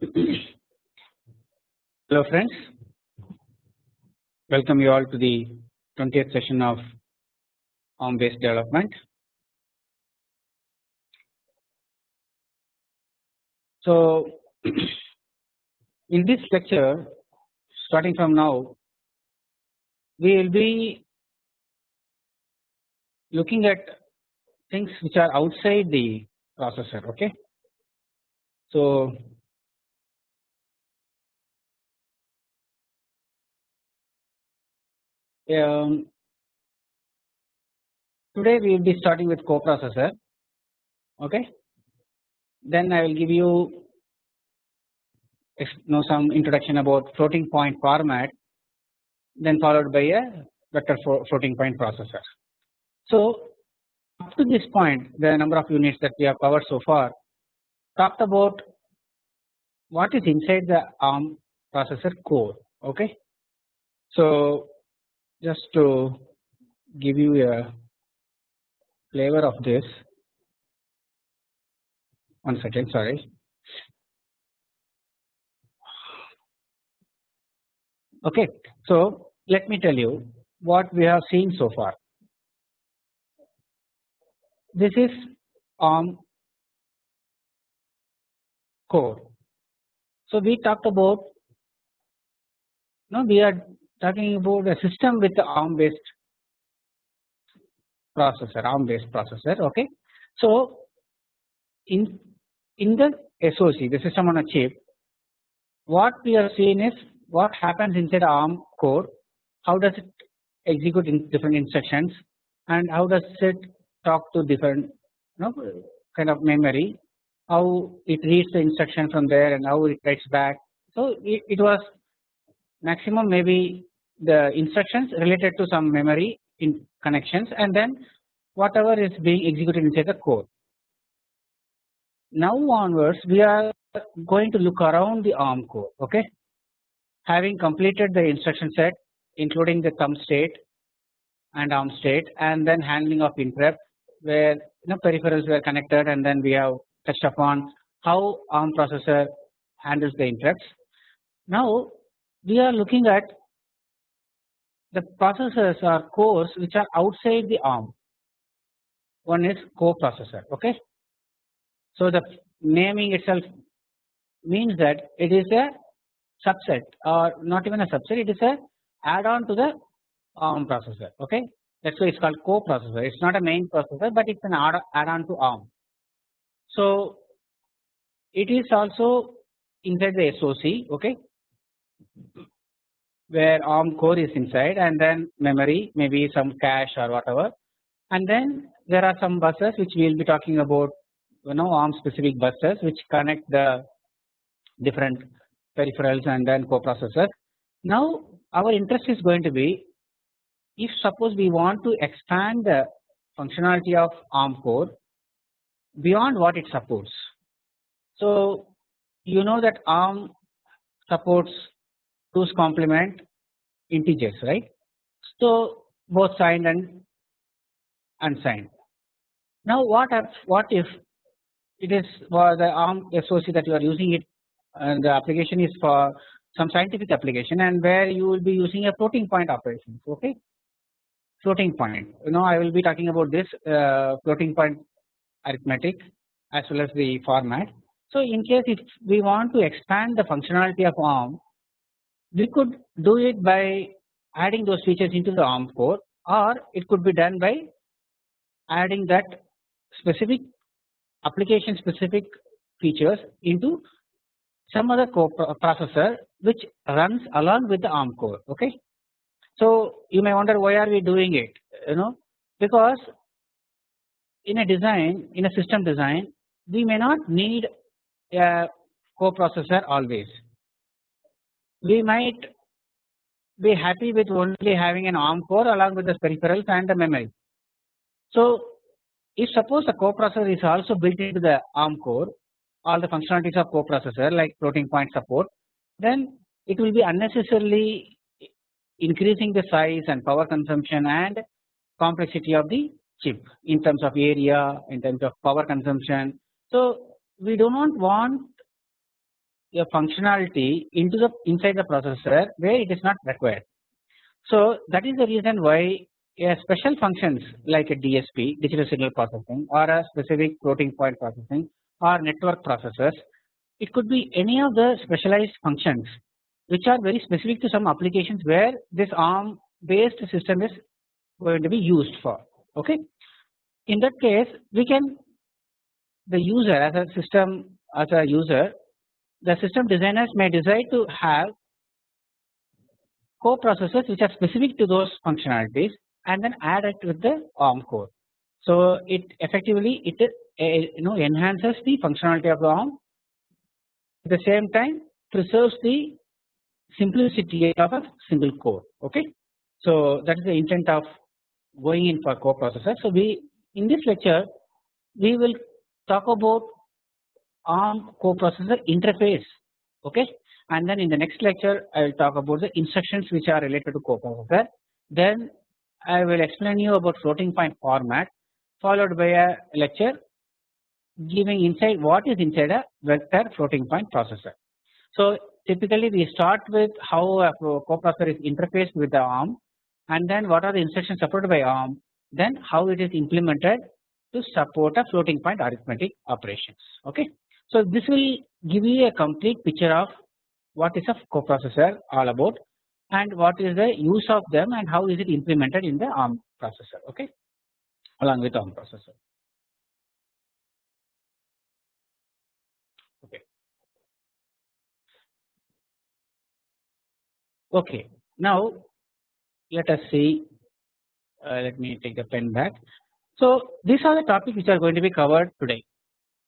Hello friends, welcome you all to the 20th session of ARM based development. So in this lecture starting from now we will be looking at things which are outside the processor okay. So um, today we will be starting with coprocessor okay then I will give you know some introduction about floating point format then followed by a vector floating point processor. So up to this point the number of units that we have covered so far talked about what is inside the ARM processor core okay. So just to give you a flavor of this. One second sorry. Okay so let me tell you what we have seen so far. This is ARM core. So we talked about no we are talking about a system with the ARM based processor ARM based processor okay? So in in the SOC the system on a chip what we are seeing is what happens inside ARM core how does it execute in different instructions and how does it talk to different you know kind of memory how it reads the instruction from there and how it writes back. So it, it was maximum maybe the instructions related to some memory in connections and then whatever is being executed inside the core. Now onwards we are going to look around the ARM core okay having completed the instruction set including the thumb state and arm state and then handling of interrupt where you know peripherals were connected and then we have touched upon how ARM processor handles the interrupts. Now we are looking at the processors or cores which are outside the ARM. One is coprocessor. Okay. So the naming itself means that it is a subset or not even a subset. It is a add-on to the ARM processor. Okay. That's why it's called coprocessor. It's not a main processor, but it's an add-on to ARM. So it is also inside the SOC. Okay where ARM core is inside and then memory maybe some cache or whatever and then there are some buses which we will be talking about you know ARM specific buses which connect the different peripherals and then coprocessor. Now our interest is going to be if suppose we want to expand the functionality of ARM core beyond what it supports. So you know that ARM supports 2's complement integers right. So both signed and unsigned. Now what if what if it is for the ARM SOC that you are using it and the application is for some scientific application and where you will be using a floating point operation okay floating point you know I will be talking about this uh, floating point arithmetic as well as the format. So in case if we want to expand the functionality of ARM we could do it by adding those features into the ARM core or it could be done by adding that specific application specific features into some other co uh, processor which runs along with the ARM core okay. So you may wonder why are we doing it you know because in a design in a system design we may not need a coprocessor always we might be happy with only having an ARM core along with the peripherals and the memory. So if suppose a coprocessor is also built into the ARM core all the functionalities of coprocessor like floating point support then it will be unnecessarily increasing the size and power consumption and complexity of the chip in terms of area in terms of power consumption. So we do not want a functionality into the inside the processor where it is not required. So that is the reason why a special functions like a DSP digital signal processing or a specific floating point processing or network processors it could be any of the specialized functions which are very specific to some applications where this ARM based system is going to be used for okay. In that case we can the user as a system as a user the system designers may decide to have co-processors which are specific to those functionalities and then add it with the ARM core. So it effectively it uh, you know enhances the functionality of the ARM at the same time preserves the simplicity of a single core okay. So that is the intent of going in for co-processor. So we in this lecture we will talk about ARM coprocessor interface okay and then in the next lecture I will talk about the instructions which are related to coprocessor then I will explain you about floating point format followed by a lecture giving inside what is inside a vector floating point processor. So typically we start with how a coprocessor is interfaced with the ARM and then what are the instructions supported by ARM then how it is implemented to support a floating point arithmetic operations okay. So this will give you a complete picture of what is a coprocessor all about and what is the use of them and how is it implemented in the ARM processor okay along with ARM processor. Okay. Okay. Now let us see. Uh, let me take the pen back. So these are the topics which are going to be covered today.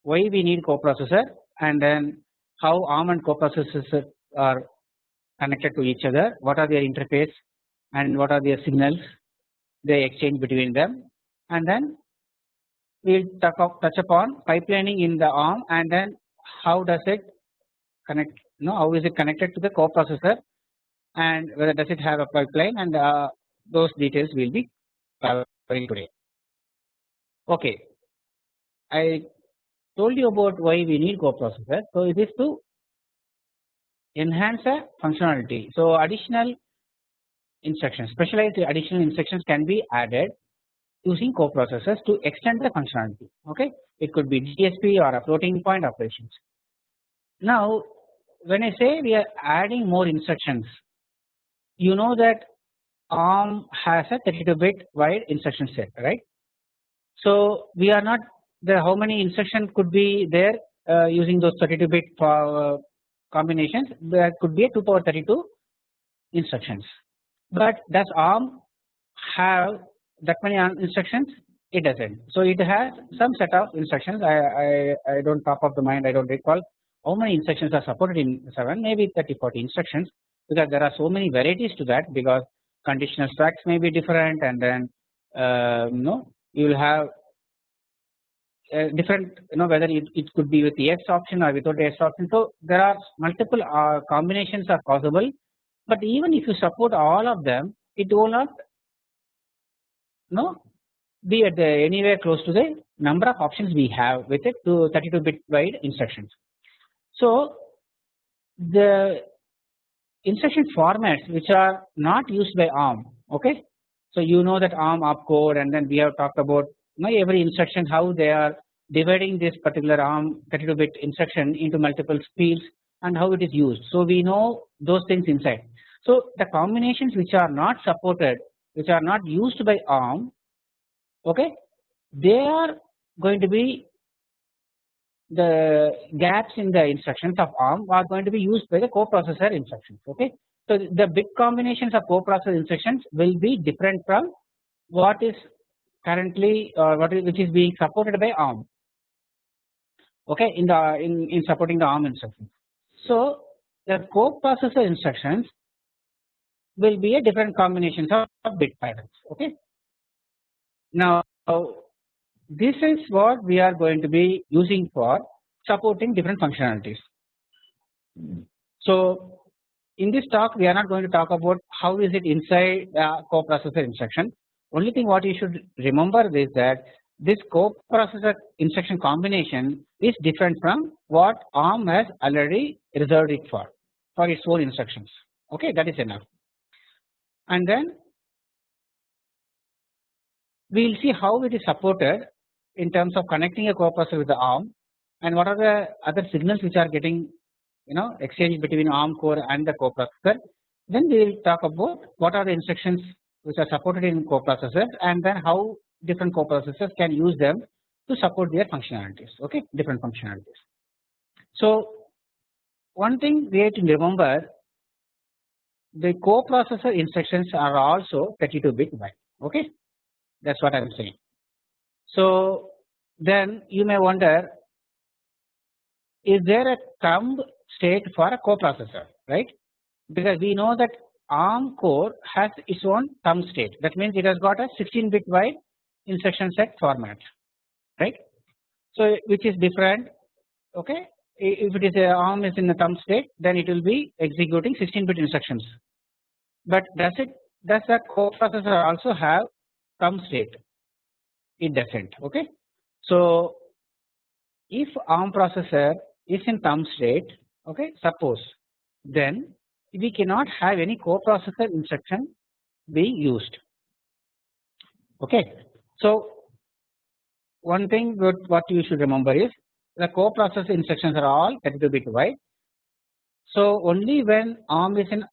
Why we need coprocessor and then how ARM and coprocessors are connected to each other, what are their interface and what are their signals they exchange between them and then we will touch upon pipelining in the ARM and then how does it connect you know how is it connected to the coprocessor and whether does it have a pipeline and uh, those details will be covering today. Okay, I told you about why we need coprocessor. So it is to enhance a functionality. So additional instructions, specialized additional instructions can be added using coprocessors to extend the functionality. Okay, it could be DSP or a floating point operations. Now, when I say we are adding more instructions, you know that ARM has a 32 bit wide instruction set, right? So we are not the how many instructions could be there uh, using those 32 bit uh, combinations? There could be a 2 power 32 instructions. But does ARM have that many instructions? It does not. So it has some set of instructions. I, I, I do not top of the mind. I do not recall how many instructions are supported in 7 maybe 30 40 instructions because there are so many varieties to that because conditional stacks may be different and then uh, you know you will have uh, different you know whether it, it could be with the S option or without S option. So there are multiple uh, combinations are possible but even if you support all of them it will not you know be at the anywhere close to the number of options we have with it to 32 bit wide instructions. So the instruction formats which are not used by ARM okay. So you know that ARM opcode and then we have talked about know every instruction how they are dividing this particular ARM 32 bit instruction into multiple fields and how it is used. So we know those things inside. So the combinations which are not supported which are not used by ARM okay they are going to be the gaps in the instructions of ARM are going to be used by the coprocessor instructions okay. So the bit combinations of coprocessor instructions will be different from what is currently uh, what is which is being supported by ARM okay in the in, in supporting the ARM instructions. So the coprocessor instructions will be a different combinations of, of bit patterns okay. Now this is what we are going to be using for supporting different functionalities. So in this talk we are not going to talk about how is it inside the coprocessor instruction only thing what you should remember is that this coprocessor instruction combination is different from what ARM has already reserved it for for its own instructions. Okay that is enough. And then we will see how it is supported in terms of connecting a coprocessor with the ARM and what are the other signals which are getting you know exchanged between ARM core and the coprocessor. Then we will talk about what are the instructions which are supported in coprocessors and then how different coprocessors can use them to support their functionalities okay different functionalities. So one thing we have to remember the coprocessor instructions are also 32 bit wide okay that is what I am saying. So then you may wonder is there a thumb state for a coprocessor right because we know that ARM core has its own thumb state that means it has got a 16 bit wide instruction set format right. So which is different okay if it is a ARM is in the thumb state then it will be executing 16 bit instructions but does it does the coprocessor also have thumb state it does not okay. So if ARM processor is in thumb state okay suppose then we cannot have any coprocessor instruction being used okay. So one thing what you should remember is the coprocessor instructions are all 32 bit wide. So only when ARM is in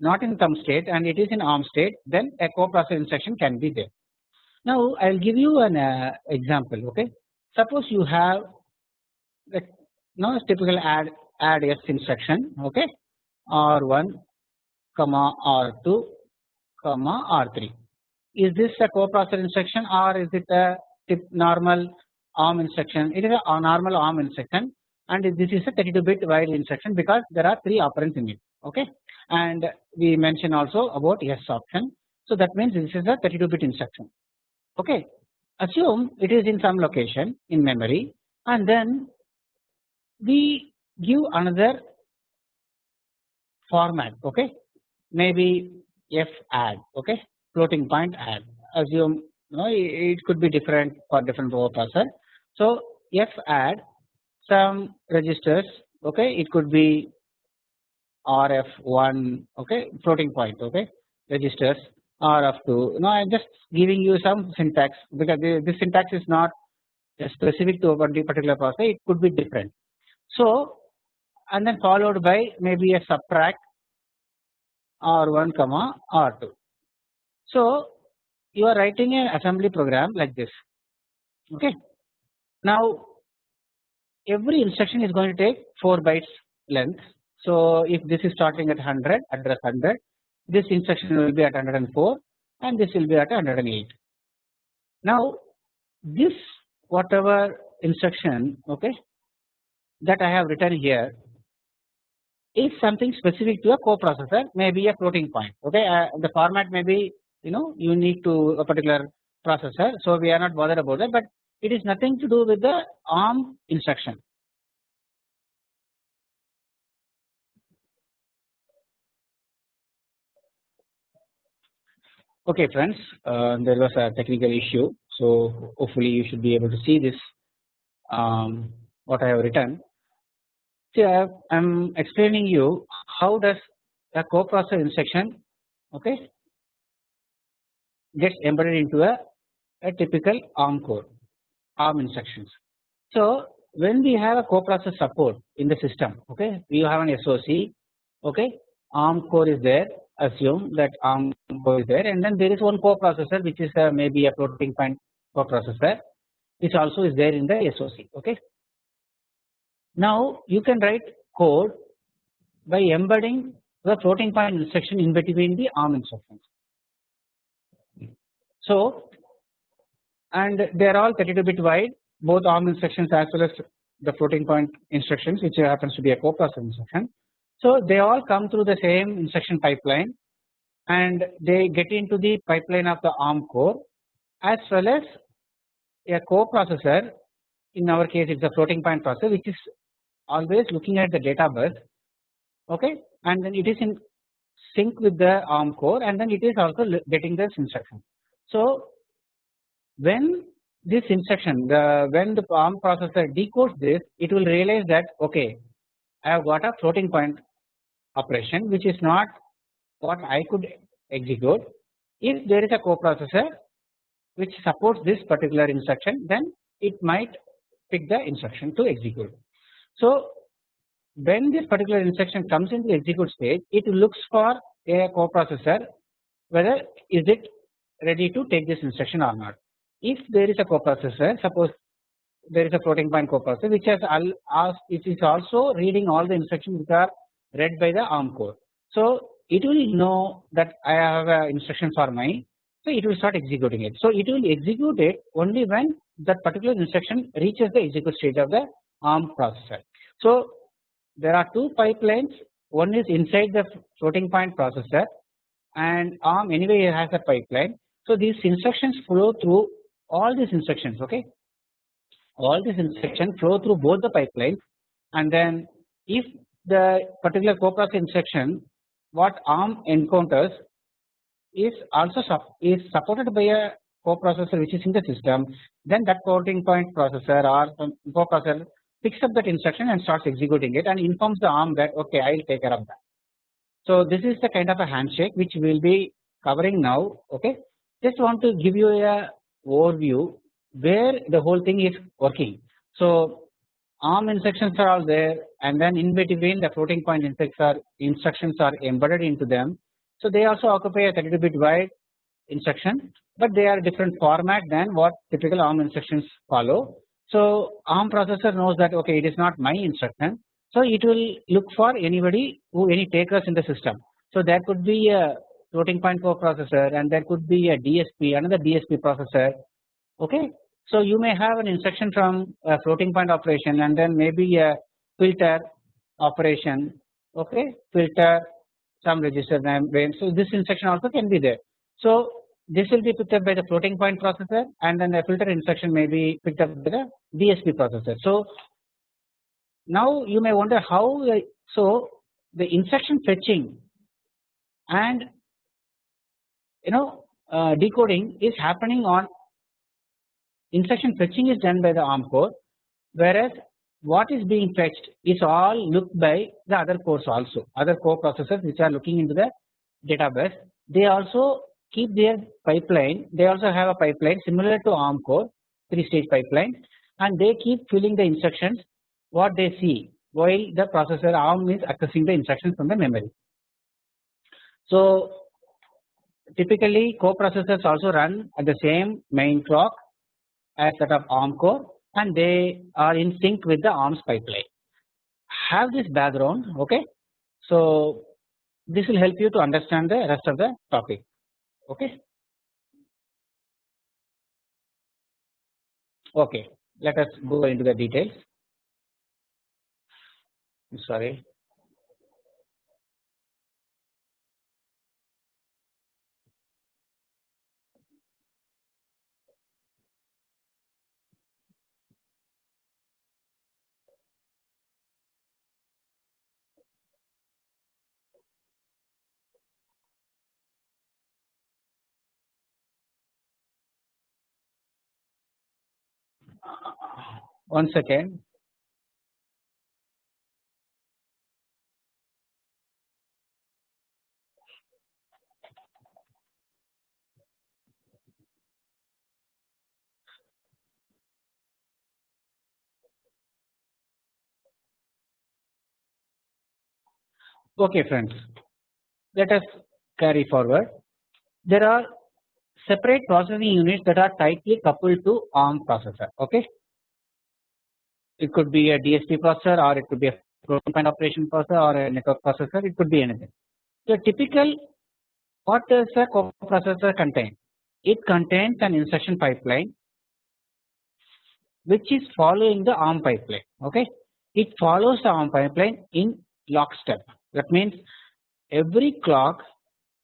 not in thumb state and it is in ARM state then a coprocessor instruction can be there. Now I will give you an uh, example okay. Suppose you have the now typical add add s instruction okay? R1 comma r2 comma r3 is this a coprocessor instruction or is it a normal ARM instruction? It is a normal ARM instruction and this is a 32 bit wide instruction because there are 3 operands in it okay? And we mention also about S option. So that means this is a 32 bit instruction okay? Assume it is in some location in memory and then we give another format okay? Maybe f add okay? Floating point add. Assume you know it could be different for different processor. So f add some registers okay? It could be RF1 okay? Floating point okay? Registers RF2 you know I am just giving you some syntax because this syntax is not specific to a particular processor it could be different. So and then followed by maybe a subtract R1 comma R2. So you are writing an assembly program like this okay. Now every instruction is going to take 4 bytes length. So if this is starting at 100 address 100 this instruction will be at 104 and this will be at 108. Now this whatever instruction okay that I have written here is something specific to a coprocessor maybe a floating point okay uh, the format may be you know unique to a particular processor so we are not bothered about that but it is nothing to do with the ARM instruction. Okay friends uh, there was a technical issue so hopefully you should be able to see this um, what I have written See, I am explaining you how does a coprocessor instruction okay gets embedded into a, a typical ARM core ARM instructions. So when we have a coprocessor support in the system okay we have an SOC okay ARM core is there assume that ARM core is there and then there is one coprocessor which is a, maybe a floating point coprocessor which also is there in the SOC okay now you can write code by embedding the floating point instruction in between the ARM instructions. So and they are all 32 bit wide both ARM instructions as well as the floating point instructions which happens to be a coprocessor instruction. So they all come through the same instruction pipeline and they get into the pipeline of the ARM core as well as a coprocessor in our case it is a floating point processor which is always looking at the data bus okay and then it is in sync with the ARM core and then it is also getting this instruction. So when this instruction the when the ARM processor decodes this it will realize that okay I have got a floating point operation which is not what I could execute if there is a coprocessor which supports this particular instruction then it might pick the instruction to execute. So when this particular instruction comes into the execute stage it looks for a coprocessor whether is it ready to take this instruction or not. If there is a coprocessor suppose there is a floating point coprocessor which has asked it is also reading all the instructions which are read by the ARM core. So it will know that I have an instruction for my so it will start executing it. So it will execute it only when that particular instruction reaches the execute stage of the ARM processor. So there are two pipelines one is inside the floating point processor and ARM anyway has a pipeline. So these instructions flow through all these instructions okay all these instructions flow through both the pipelines and then if the particular coprocessor instruction what ARM encounters is also is supported by a coprocessor which is in the system then that floating point processor or coprocessor picks up that instruction and starts executing it and informs the ARM that okay I will take care of that. So this is the kind of a handshake which we will be covering now okay just want to give you a overview where the whole thing is working. So ARM instructions are all there and then in between the floating point instructions are embedded into them. So they also occupy a 32 bit wide instruction but they are different format than what typical ARM instructions follow. So ARM processor knows that okay it is not my instruction so it will look for anybody who any takers in the system. So there could be a floating point processor and there could be a DSP another DSP processor okay. So you may have an instruction from a floating point operation and then maybe a filter operation okay filter some register name so this instruction also can be there. So this will be picked up by the floating point processor and then the filter instruction may be picked up by the DSP processor. So now you may wonder how so the instruction fetching and you know uh, decoding is happening on instruction fetching is done by the ARM core whereas what is being fetched is all looked by the other cores also other core processors which are looking into the data bus they also keep their pipeline they also have a pipeline similar to ARM core 3 stage pipeline and they keep filling the instructions what they see while the processor ARM is accessing the instructions from the memory. So typically coprocessors also run at the same main clock as that of ARM core and they are in sync with the ARM's pipeline. Have this background okay. So this will help you to understand the rest of the topic okay. Okay, let us go into the details. Sorry. One second. Okay friends, let us carry forward. There are separate processing units that are tightly coupled to ARM processor okay. It could be a DSP processor or it could be a floating point operation processor or a network processor it could be anything. So typical what does a coprocessor contain? It contains an instruction pipeline which is following the ARM pipeline okay. It follows the ARM pipeline in lockstep that means every clock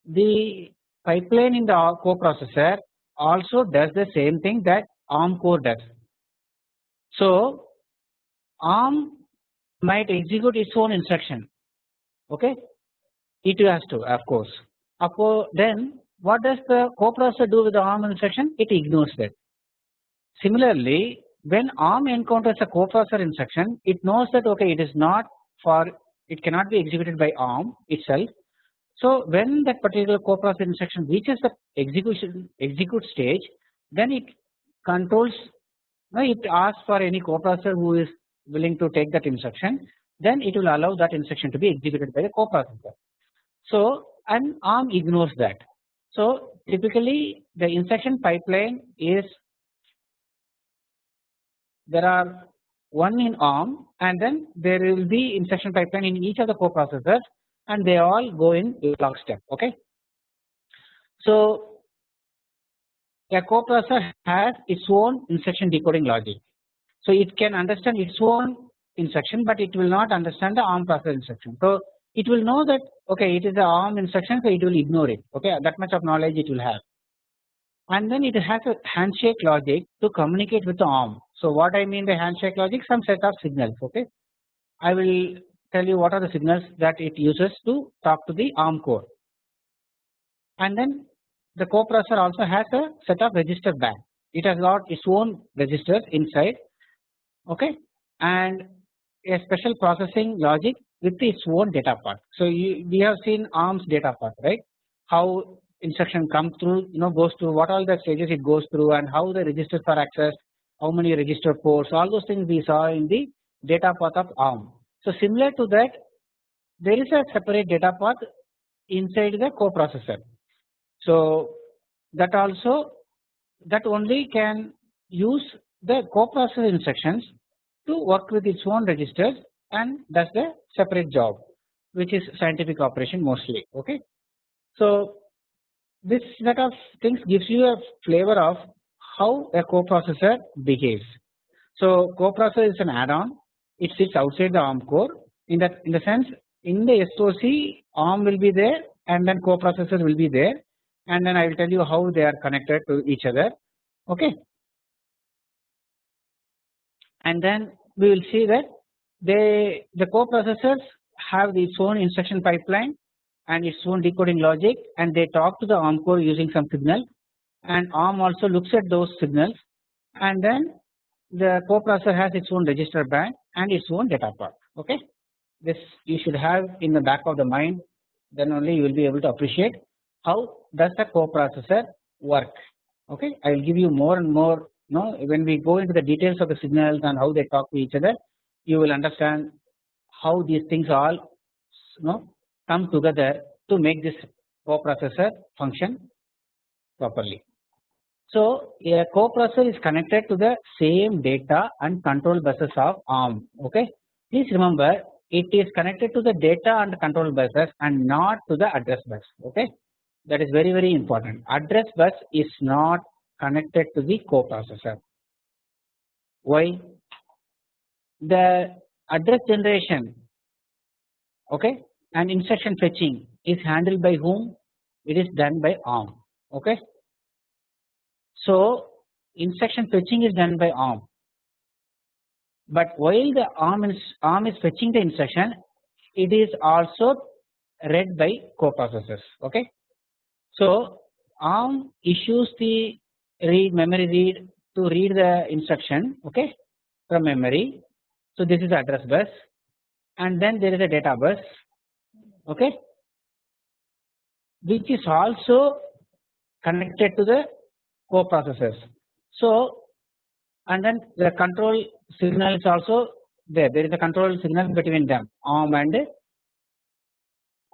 the pipeline in the coprocessor also does the same thing that ARM core does. So ARM might execute its own instruction okay it has to of course. Then what does the coprocessor do with the ARM instruction? It ignores that Similarly, when ARM encounters a coprocessor instruction, it knows that okay, it is not for it cannot be executed by ARM itself. So when that particular coprocessor instruction reaches the execution execute stage, then it controls. It asks for any coprocessor who is willing to take that instruction, then it will allow that instruction to be executed by the coprocessor. So and ARM ignores that. So typically the instruction pipeline is there are one in ARM and then there will be instruction pipeline in each of the coprocessors and they all go in lockstep okay. So a coprocessor has its own instruction decoding logic. So it can understand its own instruction but it will not understand the ARM processor instruction. So it will know that okay it is a ARM instruction so it will ignore it okay that much of knowledge it will have and then it has a handshake logic to communicate with the ARM. So what I mean by handshake logic some set of signals okay. I will tell you what are the signals that it uses to talk to the ARM core and then the coprocessor also has a set of register bank it has got its own registers inside okay and a special processing logic with its own data path. So you, we have seen ARM's data path right how instruction comes through you know goes through what all the stages it goes through and how the registers are accessed how many register ports all those things we saw in the data path of ARM. So similar to that there is a separate data path inside the coprocessor. So that also that only can use the coprocessor instructions to work with its own registers and does the separate job which is scientific operation mostly okay. So this set of things gives you a flavor of how a coprocessor behaves. So coprocessor is an add-on it sits outside the ARM core. In that in the sense in the SOC ARM will be there and then coprocessor will be there and then I will tell you how they are connected to each other. Okay? And then we will see that they the coprocessors have its own instruction pipeline and its own decoding logic and they talk to the ARM core using some signal. And ARM also looks at those signals. And then the coprocessor has its own register bank and its own data path okay. This you should have in the back of the mind then only you will be able to appreciate how does the coprocessor work okay. I will give you more and more you know when we go into the details of the signals and how they talk to each other you will understand how these things all you know come together to make this coprocessor function properly. So a coprocessor is connected to the same data and control buses of ARM okay. Please remember it is connected to the data and control buses and not to the address bus okay that is very very important address bus is not connected to the coprocessor. Why? The address generation okay and instruction fetching is handled by whom? It is done by ARM okay. So instruction fetching is done by ARM but while the ARM is ARM is fetching the instruction it is also read by coprocessors okay. So ARM issues the read memory read to read the instruction okay from memory. So this is address bus and then there is a data bus okay which is also connected to the coprocessors. So and then the control signal is also there there is a control signal between them ARM and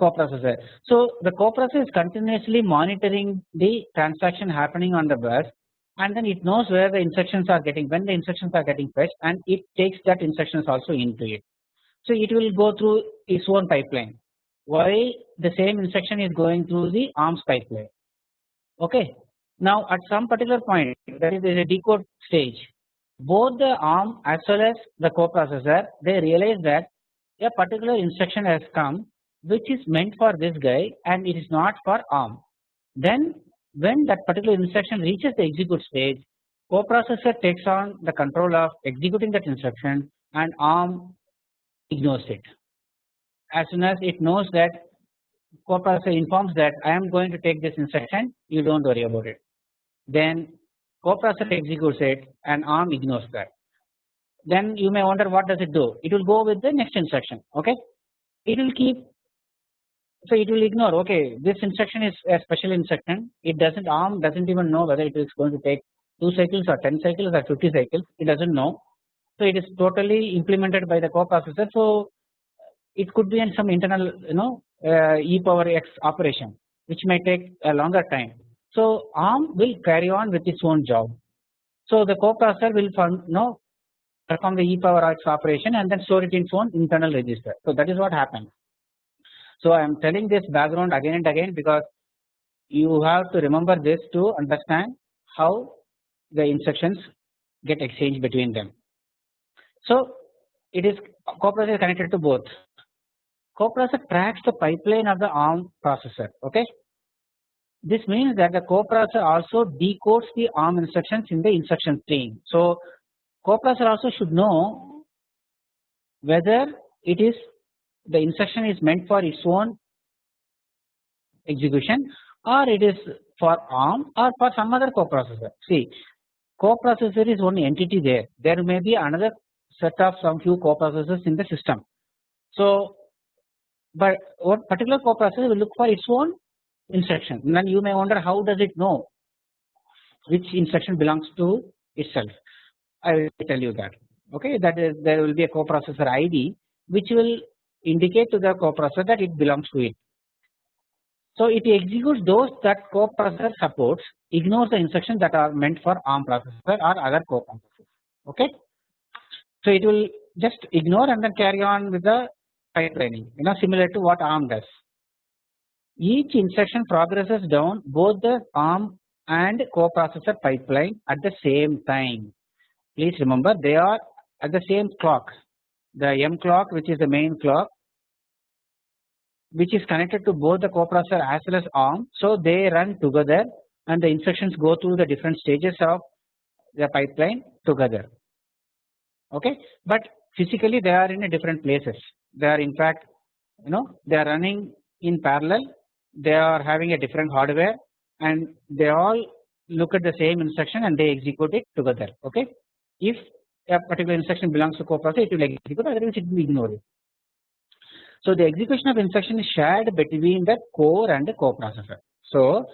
coprocessor. So the coprocessor is continuously monitoring the transaction happening on the bus and then it knows where the instructions are getting when the instructions are getting fetched and it takes that instructions also into it. So it will go through its own pipeline why the same instruction is going through the ARMS pipeline okay. Now at some particular point that is there is a decode stage both the ARM as well as the coprocessor they realize that a particular instruction has come which is meant for this guy and it is not for ARM. Then when that particular instruction reaches the execute stage coprocessor takes on the control of executing that instruction and ARM ignores it. As soon as it knows that coprocessor informs that I am going to take this instruction you do not worry about it. Then coprocessor executes it and ARM ignores that. Then you may wonder what does it do? It will go with the next instruction. Okay, it will keep. So it will ignore. Okay, this instruction is a special instruction. It doesn't ARM doesn't even know whether it is going to take two cycles or 10 cycles or 50 cycles. It doesn't know. So it is totally implemented by the coprocessor. So it could be in some internal you know uh, e power x operation which may take a longer time. So ARM will carry on with its own job. So the coprocessor will you know perform the e power x operation and then store it in its own internal register. So that is what happens. So I am telling this background again and again because you have to remember this to understand how the instructions get exchanged between them. So it is coprocessor connected to both. Coprocessor tracks the pipeline of the ARM processor. Okay. This means that the coprocessor also decodes the ARM instructions in the instruction stream. So coprocessor also should know whether it is the instruction is meant for its own execution or it is for ARM or for some other coprocessor. See coprocessor is one entity there. There may be another set of some few coprocessors in the system. So, but what particular coprocessor will look for its own instruction. Then you may wonder how does it know which instruction belongs to itself. I will tell you that. Okay, that is there will be a coprocessor ID which will indicate to the coprocessor that it belongs to it. So it executes those that coprocessor supports, ignores the instructions that are meant for ARM processor or other coprocessors. Okay. So it will just ignore and then carry on with the pipelining, you know, similar to what ARM does. Each instruction progresses down both the ARM and coprocessor pipeline at the same time. Please remember they are at the same clock. The M clock, which is the main clock, which is connected to both the coprocessor as well as ARM. So they run together and the instructions go through the different stages of the pipeline together. Okay, but physically they are in a different places. They are in fact, you know, they are running in parallel. They are having a different hardware, and they all look at the same instruction and they execute it together. Okay, if a particular instruction belongs to coprocessor, it will execute. Otherwise, it will ignore it. So the execution of instruction is shared between the core and the coprocessor. So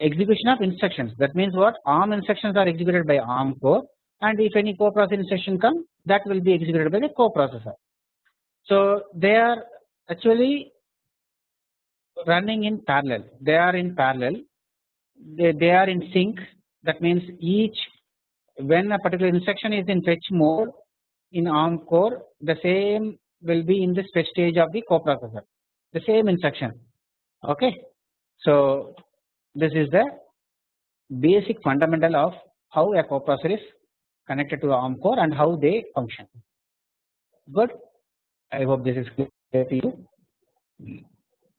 execution of instructions that means what ARM instructions are executed by ARM core and if any coprocessor instruction comes that will be executed by the coprocessor. So they are actually running in parallel. They are in parallel. They, they are in sync. That means each when a particular instruction is in fetch mode in ARM core the same will be in this fetch stage of the coprocessor. The same instruction. Okay. So this is the basic fundamental of how a coprocessor is connected to the ARM core and how they function. Good. I hope this is clear to you.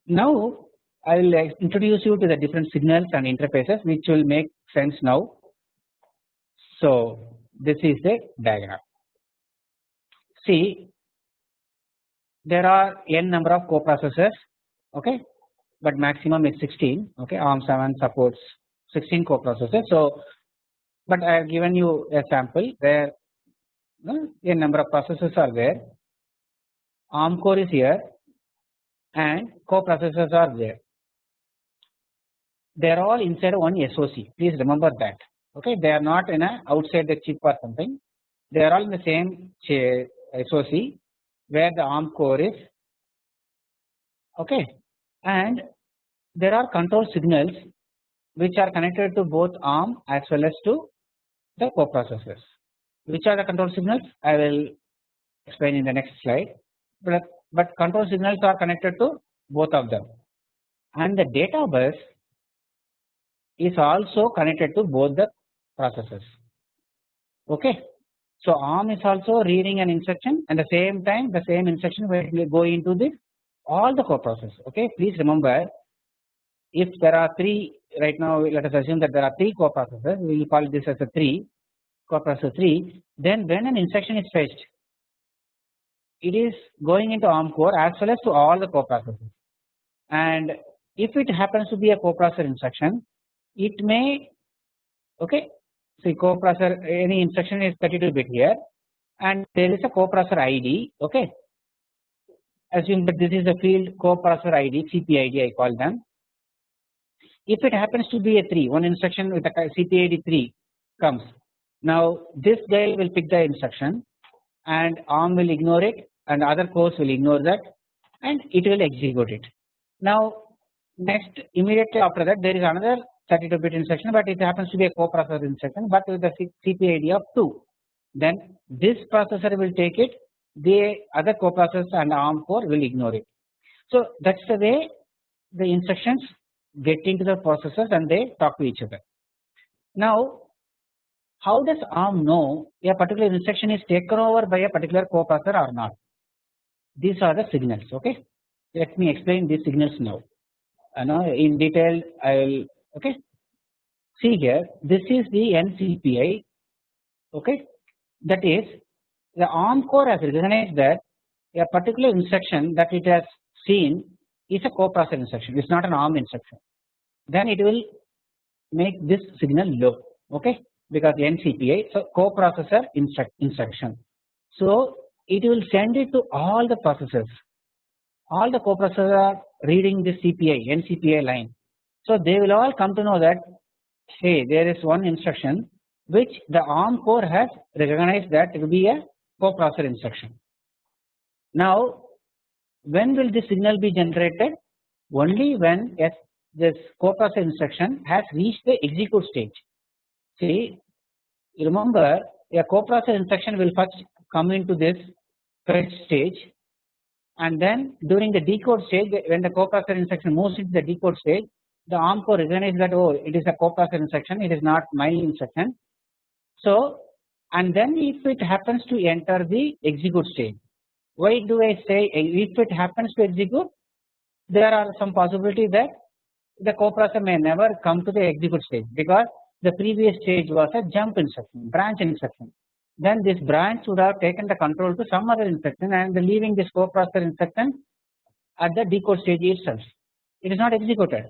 Now I will introduce you to the different signals and interfaces which will make sense now. So this is the diagram. See there are n number of coprocessors okay? But maximum is 16 okay? ARM 7 supports 16 coprocessors. So but I have given you a sample where n number of processors are there. ARM core is here and coprocessors are there. They are all inside one SOC please remember that. Okay? They are not in a outside the chip or something. They are all in the same SOC where the ARM core is. Okay? And there are control signals which are connected to both ARM as well as to the coprocessors. Which are the control signals? I will explain in the next slide. But, but control signals are connected to both of them, and the data bus is also connected to both the processors. Okay. So ARM is also reading an instruction and the same time the same instruction will go into the all the coprocessors. Okay, please remember if there are three right now let us assume that there are three coprocessors we will call this as a three coprocessor three then when an instruction is fetched it is going into ARM core as well as to all the coprocessors. And if it happens to be a coprocessor instruction it may okay see coprocessor any instruction is 32 bit here and there is a coprocessor ID okay. Assume that this is the field coprocessor ID CPID I call them. If it happens to be a 3 one instruction with a CPID 3 comes now this guy will pick the instruction and ARM will ignore it and other cores will ignore that and it will execute it. Now next immediately after that there is another 32 bit instruction but it happens to be a coprocessor instruction but with the CPID of 2 then this processor will take it the other coprocessors and ARM core will ignore it. So that is the way the instructions get into the processors and they talk to each other. Now how does ARM know a particular instruction is taken over by a particular coprocessor or not? These are the signals okay. Let me explain these signals now. Uh, now in detail I will okay. See here this is the NCPI okay that is the ARM core has recognized that a particular instruction that it has seen is a coprocessor instruction it is not an ARM instruction then it will make this signal low okay because NCPI so coprocessor instruct instruction. So it will send it to all the processors all the coprocessors are reading this CPI NCPI line. So they will all come to know that hey there is one instruction which the ARM core has recognized that it will be a coprocessor instruction. Now when will this signal be generated? Only when yes, this coprocessor instruction has reached the execute stage. See remember a coprocessor instruction will first come into this fetch stage and then during the decode stage when the coprocessor instruction moves into the decode stage the ARM core recognizes that oh it is a coprocessor instruction it is not my instruction. So and then if it happens to enter the execute stage why do I say if it happens to execute there are some possibility that the coprocessor may never come to the execute stage because the previous stage was a jump instruction branch instruction then this branch would have taken the control to some other instruction and leaving this coprocessor instruction at the decode stage itself it is not executed.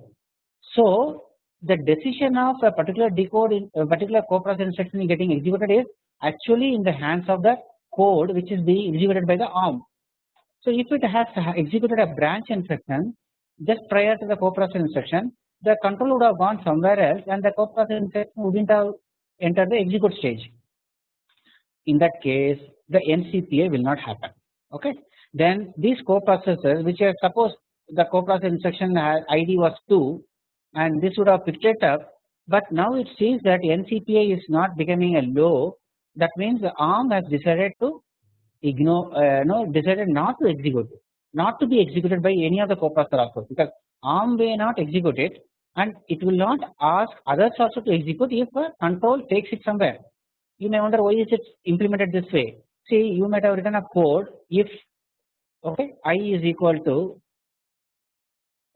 So the decision of a particular decode in a particular coprocessor instruction getting executed is actually in the hands of the code which is being executed by the ARM. So if it has executed a branch instruction just prior to the coprocessor instruction the control would have gone somewhere else and the coprocessor instruction wouldn't have entered the execute stage. In that case the NCPI will not happen okay. Then these coprocessors which are suppose the coprocessor instruction ID was 2 and this would have picked it up but now it sees that NCPI is not becoming a low that means the ARM has decided to ignore uh, no decided not to execute not to be executed by any of the coprocessor also because ARM may not execute it and it will not ask others also to execute if a control takes it somewhere. You may wonder why is it implemented this way. See you might have written a code if okay i is equal to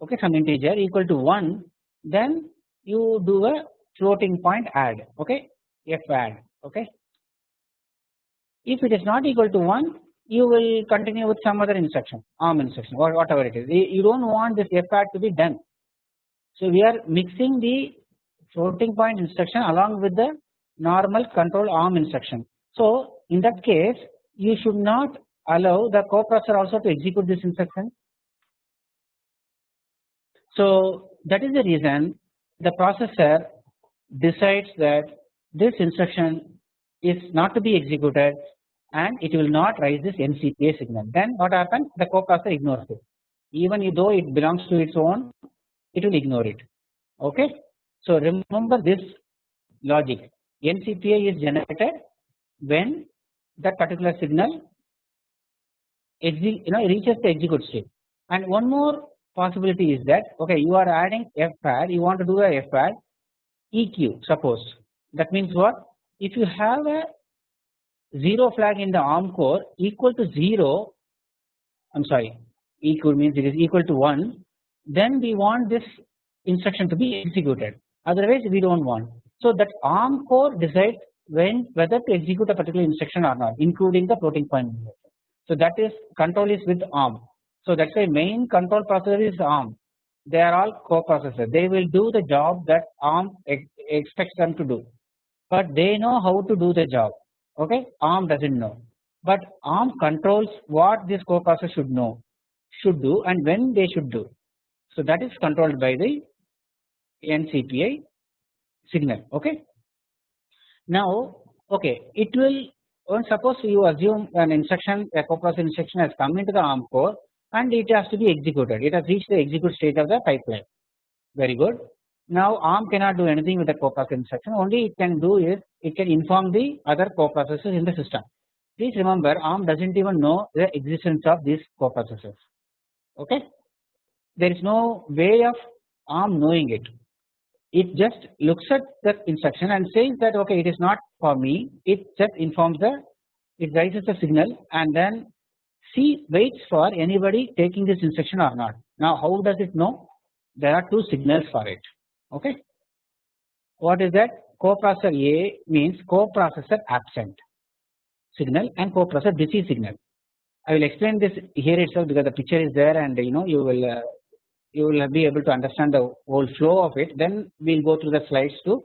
okay some integer equal to 1 then you do a floating point add okay f add okay. If it is not equal to 1 you will continue with some other instruction arm instruction or whatever it is you do not want this f add to be done. So we are mixing the floating point instruction along with the normal control arm instruction. So in that case you should not allow the coprocessor also to execute this instruction. So that is the reason the processor decides that this instruction is not to be executed and it will not raise this NCPI signal. Then what happens? The coprocessor ignores it. Even though it belongs to its own, it will ignore it. Okay. So remember this logic. NCPI is generated when that particular signal you know reaches the execute state. And one more possibility is that okay you are adding FAD you want to do a FAD EQ suppose that means what if you have a 0 flag in the ARM core equal to 0 I am sorry equal means it is equal to 1 then we want this instruction to be executed otherwise we do not want. So that ARM core decides when whether to execute a particular instruction or not including the floating point. So that is control is with ARM. So that is why main control processor is ARM. They are all coprocessor they will do the job that ARM ex expects them to do. But they know how to do the job. Okay? ARM does not know. But ARM controls what this coprocessor should know should do and when they should do. So that is controlled by the NCPI signal okay. Now okay it will suppose you assume an instruction a coprocessor instruction has come into the ARM core and it has to be executed it has reached the execute stage of the pipeline very good. Now ARM cannot do anything with the coprocessor instruction only it can do is it can inform the other coprocessors in the system. Please remember ARM does not even know the existence of these coprocessors okay. There is no way of ARM knowing it it just looks at the instruction and says that okay it is not for me it just informs the it raises the signal and then C waits for anybody taking this instruction or not. Now how does it know? There are two signals for it okay. What is that? Coprocessor A means coprocessor absent signal and coprocessor busy signal. I will explain this here itself because the picture is there and you know you will uh, you will be able to understand the whole flow of it then we will go through the slides to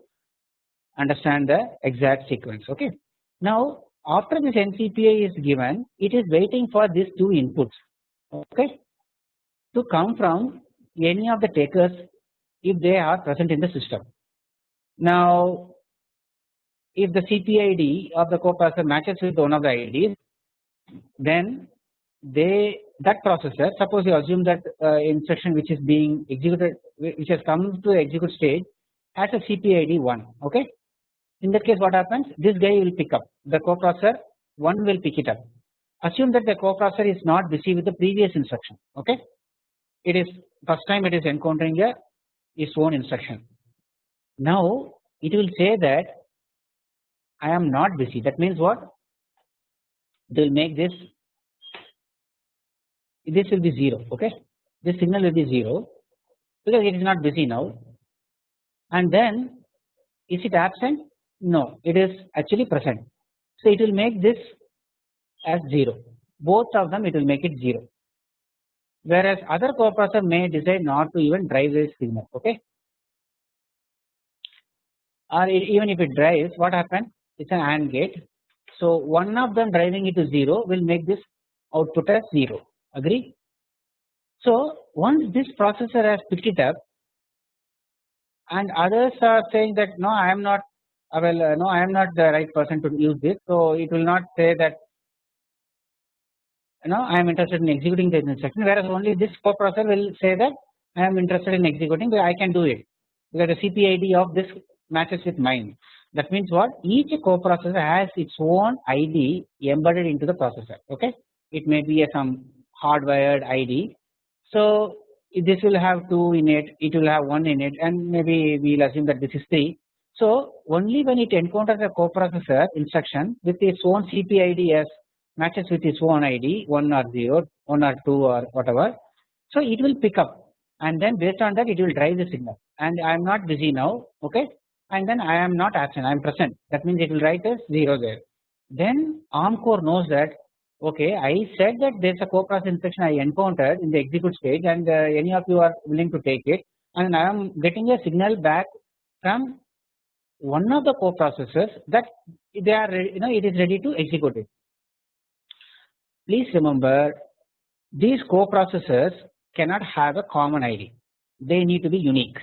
understand the exact sequence okay. Now after this NCPI is given it is waiting for these two inputs okay to come from any of the takers if they are present in the system. Now if the CPID of the coprocessor matches with one of the IDs then they that processor suppose you assume that uh, instruction which is being executed which has come to the execute stage has a CPID 1 okay. In that case what happens? This guy will pick up the coprocessor 1 will pick it up. Assume that the coprocessor is not busy with the previous instruction okay? It is first time it is encountering a its own instruction. Now it will say that I am not busy that means what? They will make this this will be 0 okay? This signal will be 0 because it is not busy now. And then is it absent? No it is actually present. So it will make this as 0 both of them it will make it 0 whereas other coprocessor may decide not to even drive this signal okay? Or even if it drives what happens? It is an AND gate. So one of them driving it to 0 will make this output as 0 agree. So once this processor has picked it up and others are saying that no I am not uh, well uh, no I am not the right person to use this so it will not say that you know I am interested in executing the instruction whereas only this coprocessor will say that I am interested in executing but I can do it because the CPID of this matches with mine. That means what? Each coprocessor has its own ID embedded into the processor okay? It may be a some hardwired ID. So this will have 2 in it, it will have 1 in it and maybe we will assume that this is 3. So only when it encounters a coprocessor instruction with its own CPID as matches with its own ID 1 or 0, 1 or 2 or whatever. So it will pick up and then based on that it will drive the signal and I am not busy now okay and then I am not absent I am present that means it will write as 0 there. Then ARM core knows that okay I said that there is a co-process instruction I encountered in the execute stage and uh, any of you are willing to take it and I am getting a signal back from one of the co-processors that they are you know it is ready to execute it. Please remember these co-processors cannot have a common ID they need to be unique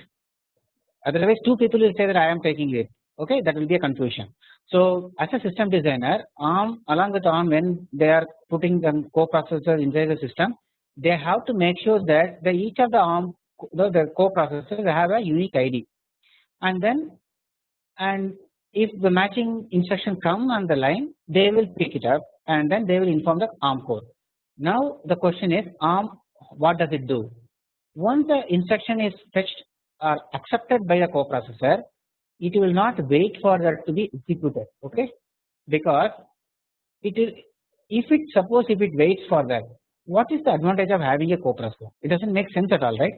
otherwise two people will say that I am taking it okay that will be a confusion. So as a system designer ARM along with ARM when they are putting the coprocessor inside the system they have to make sure that the each of the ARM the, the coprocessors have a unique ID and then and if the matching instruction come on the line they will pick it up and then they will inform the ARM core. Now the question is ARM what does it do? Once the instruction is fetched or accepted by the coprocessor it will not wait for that to be executed okay? Because it is if it suppose if it waits for that what is the advantage of having a coprocessor? It does not make sense at all right?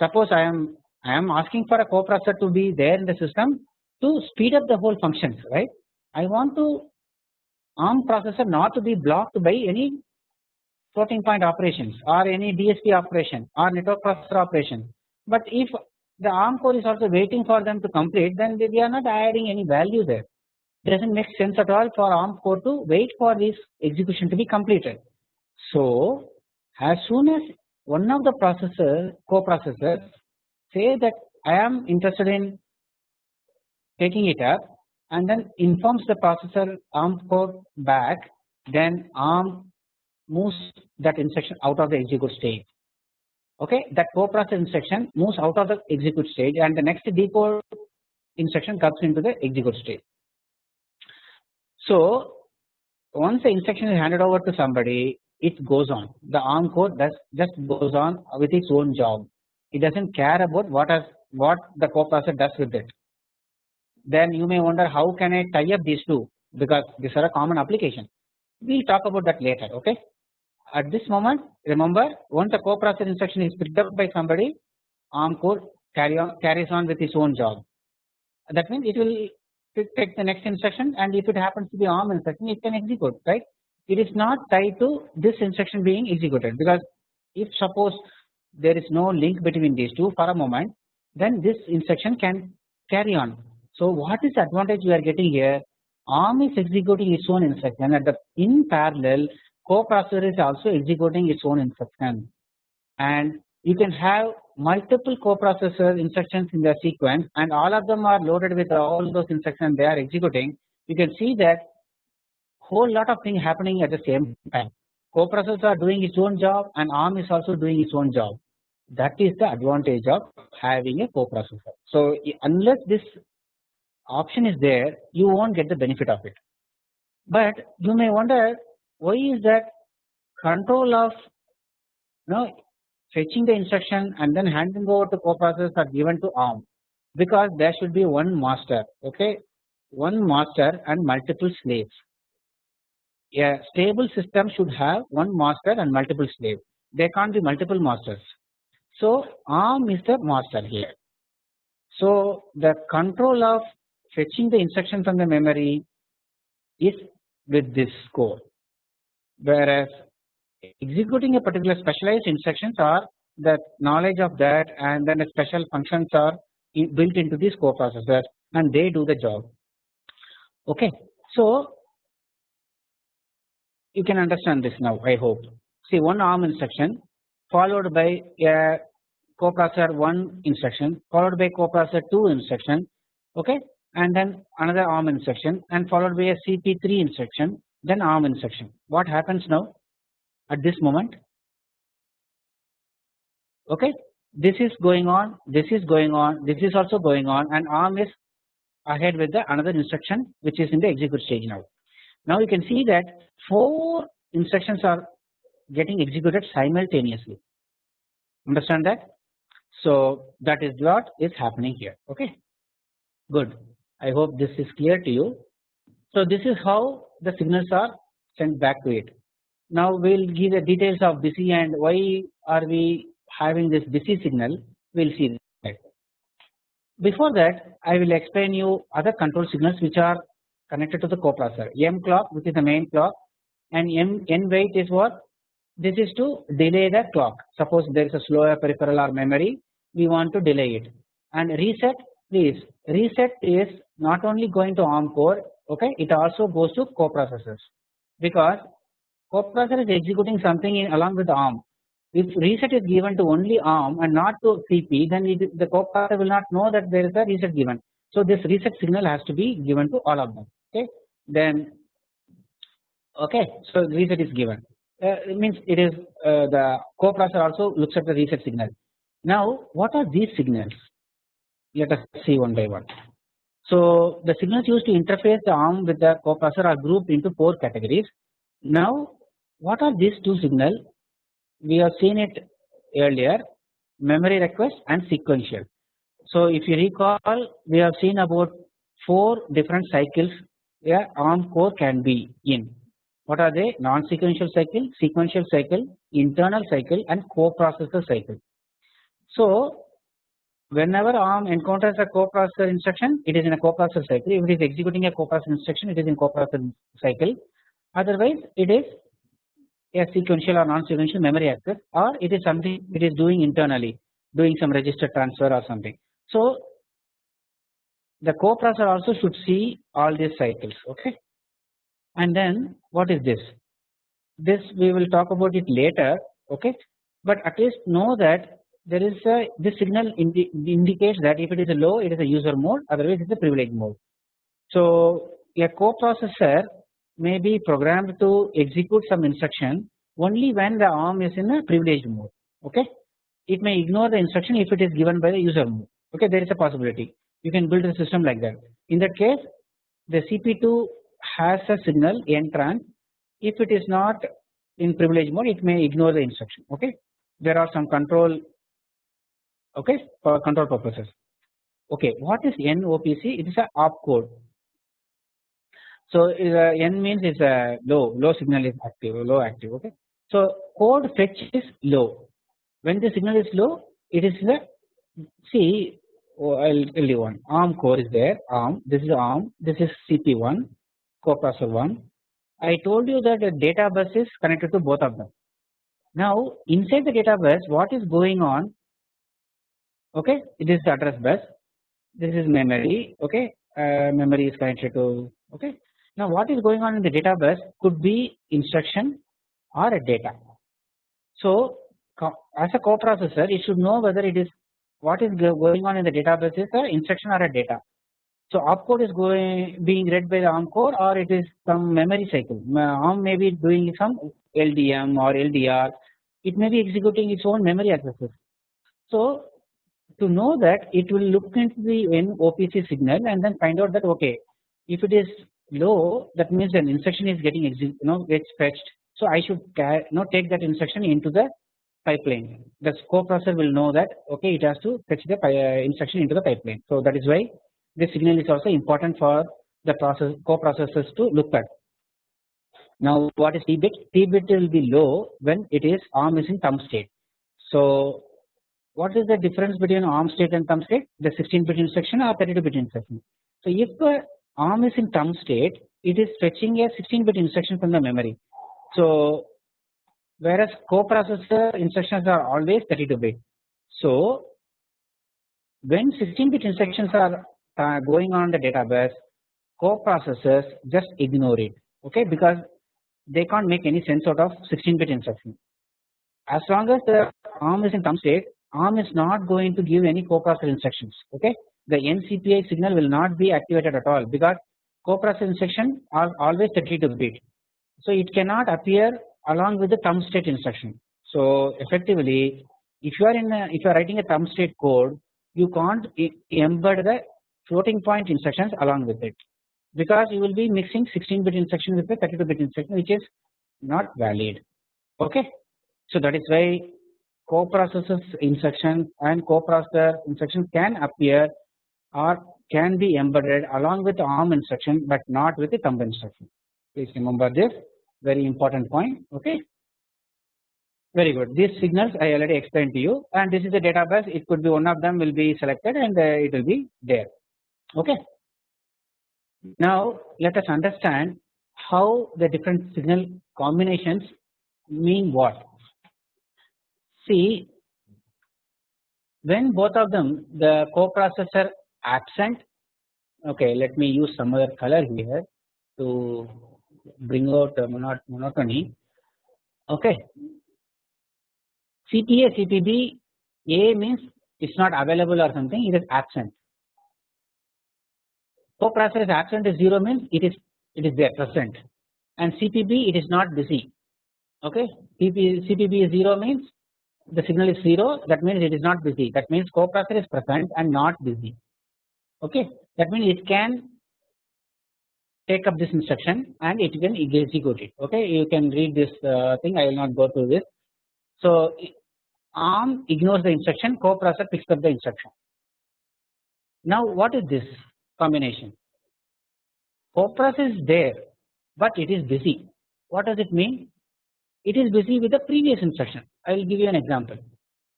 Suppose I am I am asking for a coprocessor to be there in the system to speed up the whole functions right? I want to ARM processor not to be blocked by any floating point operations or any DSP operation or network processor operation. But if the ARM core is also waiting for them to complete then we are not adding any value there it doesn't make sense at all for ARM core to wait for this execution to be completed. So as soon as one of the processor co-processors say that I am interested in taking it up and then informs the processor ARM core back then ARM moves that instruction out of the execute state okay that co-processor instruction moves out of the execute state and the next decode instruction comes into the execute state. So once the instruction is handed over to somebody it goes on the ARM code does just goes on with its own job it does not care about what has what the coprocessor does with it. Then you may wonder how can I tie up these two because these are a common application we will talk about that later okay. At this moment remember once the coprocessor instruction is picked up by somebody ARM core carry on carries on with its own job that means it will take the next instruction and if it happens to be ARM instruction it can execute right. It is not tied to this instruction being executed because if suppose there is no link between these two for a moment then this instruction can carry on. So what is the advantage we are getting here ARM is executing its own instruction at the in parallel coprocessor is also executing its own instruction and you can have multiple coprocessor instructions in the sequence and all of them are loaded with all those instructions they are executing you can see that whole lot of things happening at the same time coprocessor are doing its own job and ARM is also doing its own job that is the advantage of having a coprocessor. So unless this option is there you will not get the benefit of it. But you may wonder why is that control of you know fetching the instruction and then handing over to coprocessors are given to ARM because there should be one master okay one master and multiple slaves. A stable system should have one master and multiple slaves there can't be multiple masters. So ARM is the master here. So the control of fetching the instruction from the memory is with this core whereas executing a particular specialized instructions are the knowledge of that and then the special functions are built into this coprocessor and they do the job okay. So you can understand this now I hope see one ARM instruction followed by a coprocessor 1 instruction followed by coprocessor 2 instruction okay and then another ARM instruction and followed by a CP3 instruction then ARM instruction. What happens now at this moment? Okay, this is going on, this is going on, this is also going on, and ARM is ahead with the another instruction which is in the execute stage now. Now you can see that four instructions are getting executed simultaneously. Understand that? So that is what is happening here. Okay, good. I hope this is clear to you. So this is how the signals are sent back to it. Now we will give the details of busy and why are we having this busy signal. We will see that. Before that I will explain you other control signals which are connected to the coprocessor. M clock which is the main clock and M N wait is what? This is to delay the clock. Suppose there is a slower peripheral or memory we want to delay it. And reset please reset is not only going to ARM core okay? It also goes to coprocessors. Because coprocessor is executing something in along with ARM. If reset is given to only ARM and not to CP then it, the coprocessor will not know that there is a reset given. So this reset signal has to be given to all of them. Okay? Then okay so reset is given. Uh, it means it is uh, the coprocessor also looks at the reset signal. Now what are these signals? Let us see one by one so the signals used to interface the ARM with the coprocessor are grouped into four categories. Now what are these two signals? We have seen it earlier memory request and sequential. So if you recall we have seen about four different cycles a ARM core can be in. What are they? Non-sequential cycle, sequential cycle, internal cycle and coprocessor cycle. So whenever ARM encounters a coprocessor instruction it is in a coprocessor cycle. If it is executing a coprocessor instruction it is in coprocessor cycle. Otherwise it is a sequential or non-sequential memory access or it is something it is doing internally doing some register transfer or something. So the coprocessor also should see all these cycles okay? And then what is this? This we will talk about it later okay? But at least know that there is a this signal indi indicates that if it is a low it is a user mode otherwise it is a privilege mode. So a coprocessor may be programmed to execute some instruction only when the ARM is in a privileged mode okay? It may ignore the instruction if it is given by the user mode okay? There is a possibility. You can build a system like that. In that case the CP2 has a signal NTRANS if it is not in privileged mode it may ignore the instruction okay? There are some control okay for control purposes. Okay what is NOPC it is a opcode so N means it's a low low signal is active low active okay? So code fetch is low. When the signal is low it is the see oh, I'll tell you one ARM core is there ARM this is ARM this is CP1 coprocessor 1 I told you that the data bus is connected to both of them. Now inside the data bus what is going on okay? This is address bus. This is memory. Okay? Uh, memory is connected to okay? Now what is going on in the data bus could be instruction or a data. So as a coprocessor it should know whether it is what is going on in the data bus is a instruction or a data. So opcode is going being read by the ARM core or it is some memory cycle. ARM may be doing some LDM or LDR it may be executing its own memory addresses so to know that it will look into the NOPC signal and then find out that okay if it is low that means an instruction is getting you know gets fetched. So I should know take that instruction into the pipeline. The coprocessor will know that okay it has to fetch the uh, instruction into the pipeline. So that is why this signal is also important for the process coprocessors to look at. Now what is T bit T bit will be low when it is ARM is in thumb state. So what is the difference between ARM state and thumb state? The 16 bit instruction or 32 bit instruction. So if the ARM is in thumb state, it is fetching a 16 bit instruction from the memory. So whereas coprocessor instructions are always 32 bit. So when 16 bit instructions are uh, going on the data bus, coprocessors just ignore it, okay, because they can't make any sense out of 16 bit instruction. As long as the ARM is in thumb state, ARM is not going to give any coprocessor instructions okay? The NCPI signal will not be activated at all because coprocessor instruction are always 32 bit so it cannot appear along with the thumb state instruction. So effectively if you are in a, if you are writing a thumb state code you can't embed the floating point instructions along with it because you will be mixing 16 bit instruction with the 32 bit instruction which is not valid okay? So that is why coprocessors instruction and coprocessor instruction can appear or can be embedded along with ARM instruction but not with the thumb instruction. Please remember this very important point okay. Very good these signals I already explained to you and this is the data bus it could be one of them will be selected and uh, it will be there okay. Now let us understand how the different signal combinations mean what See when both of them the coprocessor absent okay let me use some other color here to bring out the monotony. Okay. CPA CPB A means it's not available or something it is absent. Coprocessor is absent is 0 means it is it is there present. And CPB it is not busy. Okay. CP, CPB is 0 means the signal is 0 that means it is not busy. That means coprocessor is present and not busy. Okay? That means it can take up this instruction and it can execute it. Okay? You can read this uh, thing. I will not go through this. So ARM ignores the instruction coprocessor picks up the instruction. Now what is this combination? Coprocessor is there but it is busy. What does it mean? It is busy with the previous instruction. I will give you an example.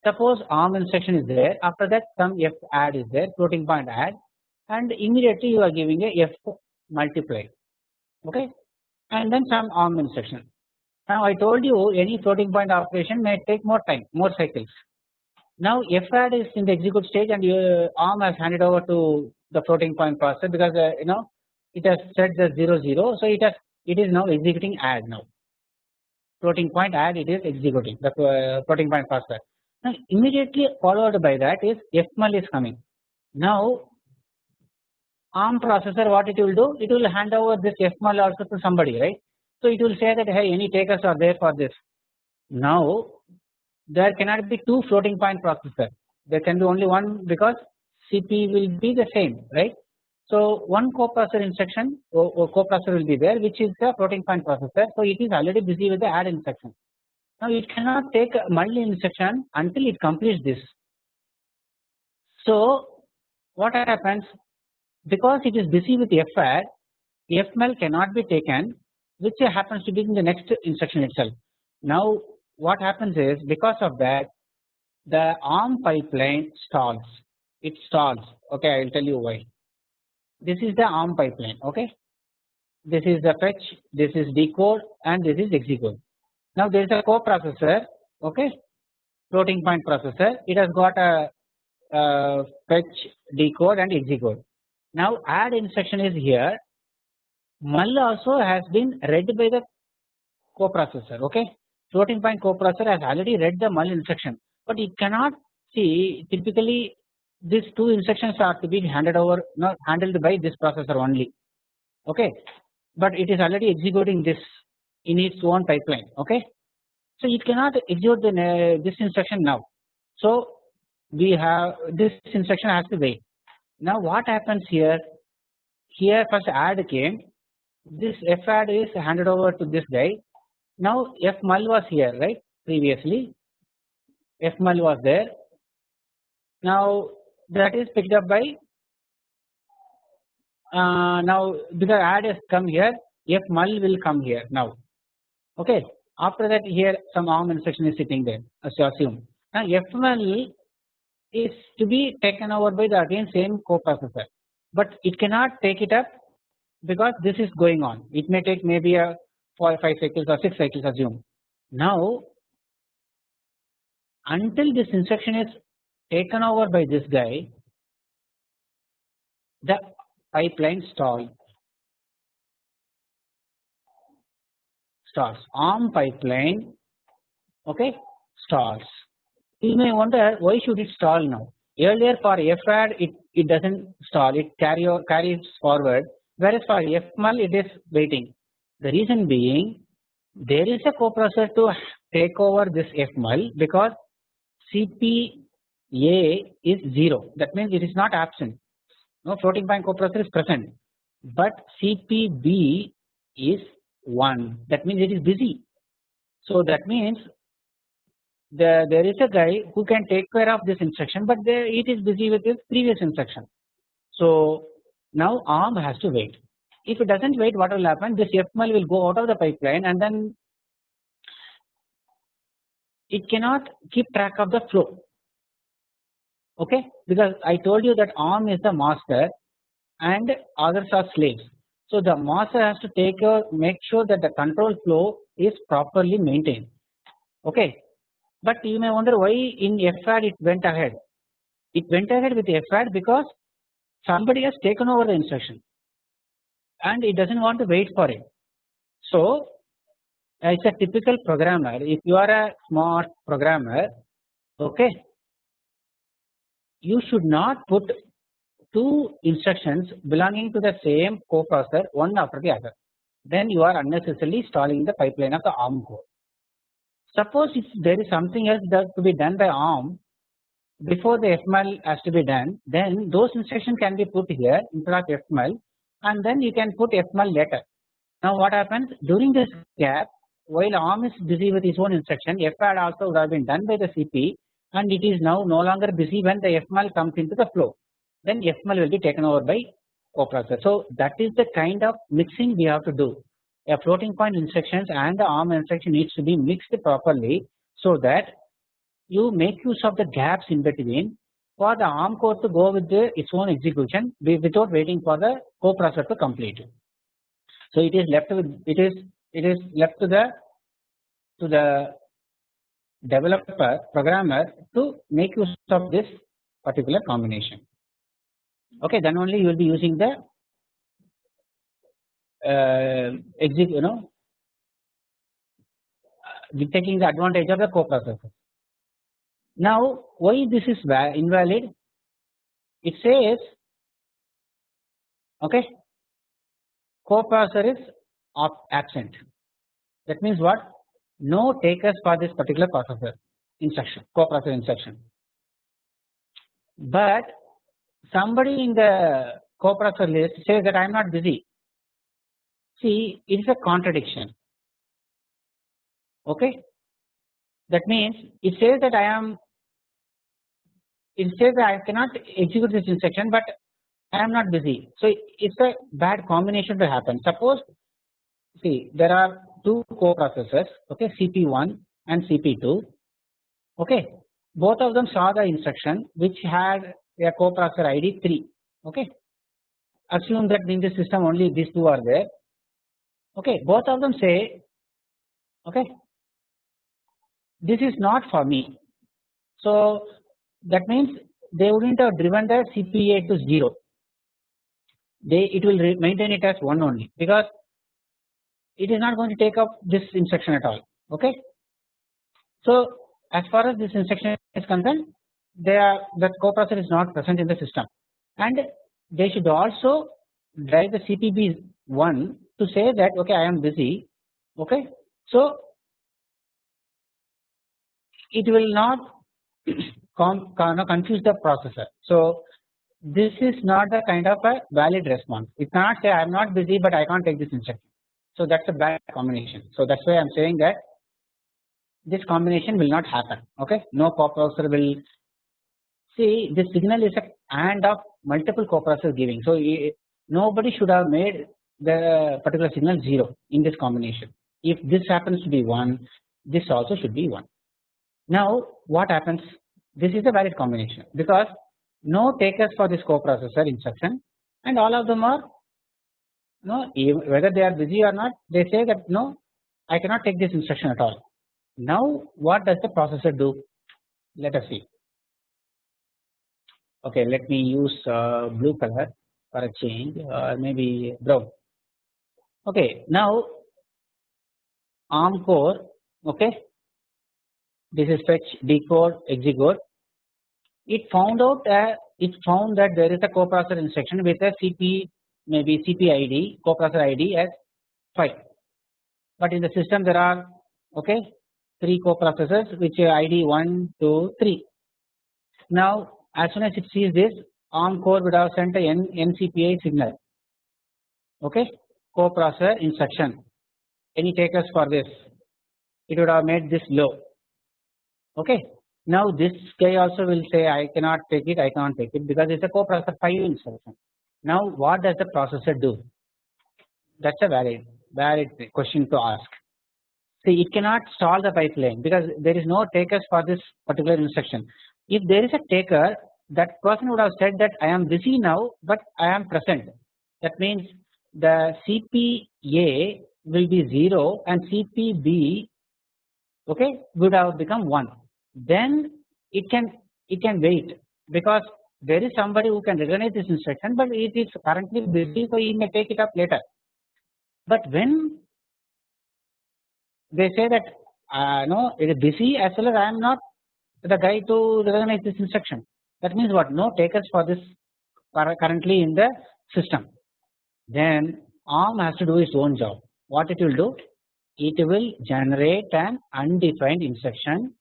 Suppose ARM instruction is there after that some F add is there floating point add and immediately you are giving a F multiply okay and then some ARM instruction. Now I told you any floating point operation may take more time more cycles. Now F add is in the execute stage and your ARM has handed over to the floating point processor because uh, you know it has set the 0 0 so it has it is now executing add now floating point add it is executing the uh, floating point processor. Now immediately followed by that is fmul is coming. Now ARM processor what it will do it will hand over this fmul also to somebody right. So it will say that hey any takers are there for this. Now there cannot be two floating point processor there can be only one because CP will be the same right. So one coprocessor instruction or, or coprocessor will be there which is the floating point processor so it is already busy with the add instruction. Now it cannot take a multi instruction until it completes this. So what happens because it is busy with FAD FMUL cannot be taken which happens to be in the next instruction itself. Now what happens is because of that the ARM pipeline stalls it stalls okay I will tell you why this is the ARM pipeline okay? This is the fetch this is decode and this is execute. Now there is a coprocessor okay? Floating point processor. It has got a, a fetch decode and execute. Now add instruction is here. Mul also has been read by the coprocessor okay? Floating point coprocessor has already read the mul instruction. But it cannot see typically these two instructions are to be handed over not handled by this processor only. Okay? But it is already executing this in its own pipeline. Okay? So it cannot execute the, uh, this instruction now. So we have this instruction has to wait. Now what happens here? Here first add came. This f add is handed over to this guy. Now f mul was here right? Previously. F mul was there. Now that is picked up by uh, now because add has come here f mul will come here now. Okay. After that here some arm instruction is sitting there as you assume. Now f mul is to be taken over by the again same coprocessor. But it cannot take it up because this is going on. It may take maybe a 4 or 5 cycles or 6 cycles assume. Now until this instruction is taken over by this guy the pipeline stall stalls. Arm pipeline okay stalls. You may wonder why should it stall now? Earlier for FAD it, it does not stall. It carry carries forward whereas for FMUL it is waiting. The reason being there is a coprocessor to take over this FMUL because CPA is 0 that means it is not absent. No floating point coprocessor is present. But CPB is 1 that means it is busy. So that means the, there is a guy who can take care of this instruction but there it is busy with this previous instruction. So now ARM has to wait. If it does not wait what will happen? This FMUL will go out of the pipeline and then it cannot keep track of the flow okay because I told you that ARM is the master and others are slaves. So the master has to take a make sure that the control flow is properly maintained okay but you may wonder why in FAD it went ahead it went ahead with FAD because somebody has taken over the instruction and it does not want to wait for it. So as a typical programmer if you are a smart programmer okay you should not put two instructions belonging to the same coprocessor one after the other then you are unnecessarily stalling the pipeline of the ARM core. Suppose if there is something else that to be done by ARM before the FMUL has to be done then those instructions can be put here instead of FMUL and then you can put FMUL later. Now what happens during this gap while ARM is busy with its own instruction FAD also would have been done by the CP and it is now no longer busy when the FMUL comes into the flow then FMUL will be taken over by coprocessor. So that is the kind of mixing we have to do a floating point instructions and the ARM instruction needs to be mixed properly so that you make use of the gaps in between for the ARM core to go with the, its own execution without waiting for the coprocessor to complete. So it is left with it is it is left to the to the developer programmer to make use of this particular combination. okay then only you will be using the uh, exit you know uh, taking the advantage of the coprocessor. Now why this is invalid? It says okay coprocessor is absent that means what no takers for this particular processor instruction coprocessor instruction. But somebody in the coprocessor list says that I am not busy. See it is a contradiction. Okay? That means it says that I am it says that I cannot execute this instruction but I am not busy. So it is a bad combination to happen. Suppose see there are two coprocessors okay CP1 and CP2 okay. Both of them saw the instruction which had a coprocessor ID 3 okay. Assume that in the system only these two are there okay. Both of them say okay this is not for me. So that means they wouldn't have driven the CPA to 0 they it will maintain it as 1 only because it is not going to take up this instruction at all okay. So as far as this instruction is concerned they are the coprocessor is not present in the system and they should also drive the CPB 1 to say that okay I am busy okay. So it will not confuse the processor. So this is not the kind of a valid response it cannot say I am not busy but I can't take this instruction. So that is a bad combination. So that is why I am saying that this combination will not happen okay no coprocessor will see this signal is a AND of multiple coprocessors giving so nobody should have made the particular signal 0 in this combination if this happens to be 1 this also should be 1. Now what happens this is a valid combination because no takers for this coprocessor instruction and all of them are no whether they are busy or not they say that no I cannot take this instruction at all now what does the processor do? Let us see. Okay, let me use uh, blue color for a change or uh, maybe brown. Okay, now ARM core. Okay, this is fetch, decode, execute. It found out that it found that there is a coprocessor instruction with a CP maybe CP ID coprocessor ID as 5 but in the system there are okay 3 coprocessors which are ID 1, 2, 3. Now as soon as it sees this ARM core would have sent a N, NCPI signal okay coprocessor instruction any takers for this it would have made this low okay. Now this guy also will say I cannot take it I cannot take it because it is a coprocessor 5 instruction. Now what does the processor do? That is a valid valid question to ask. See it cannot stall the pipeline because there is no takers for this particular instruction. If there is a taker that person would have said that I am busy now but I am present. That means the CPA will be 0 and CPB okay would have become 1 then it can it can wait because there is somebody who can recognize this instruction but it is currently busy so he may take it up later. But when they say that uh, no it is busy as well as I am not the guy to recognize this instruction that means what? No takers for this currently in the system. Then ARM has to do its own job. What it will do? It will generate an undefined instruction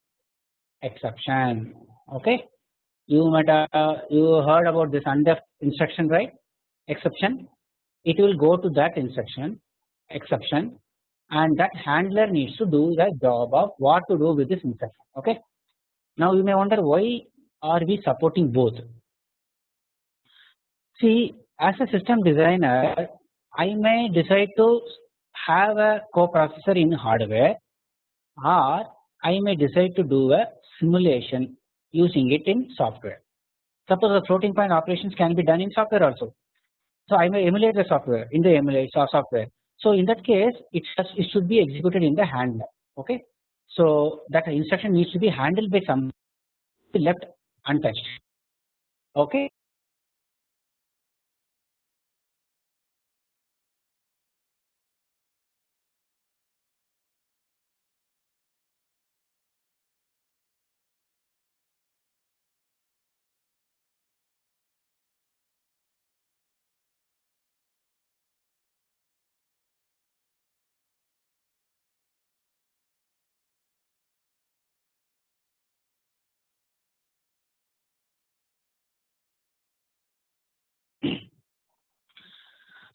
exception. Okay you might uh, you heard about this undef instruction right exception it will go to that instruction exception and that handler needs to do the job of what to do with this instruction okay. Now you may wonder why are we supporting both. See as a system designer I may decide to have a coprocessor in hardware or I may decide to do a simulation using it in software. Suppose the floating point operations can be done in software also. So I may emulate the software in the emulate software so in that case it, it should be executed in the handler okay. So that instruction needs to be handled by some left untouched okay.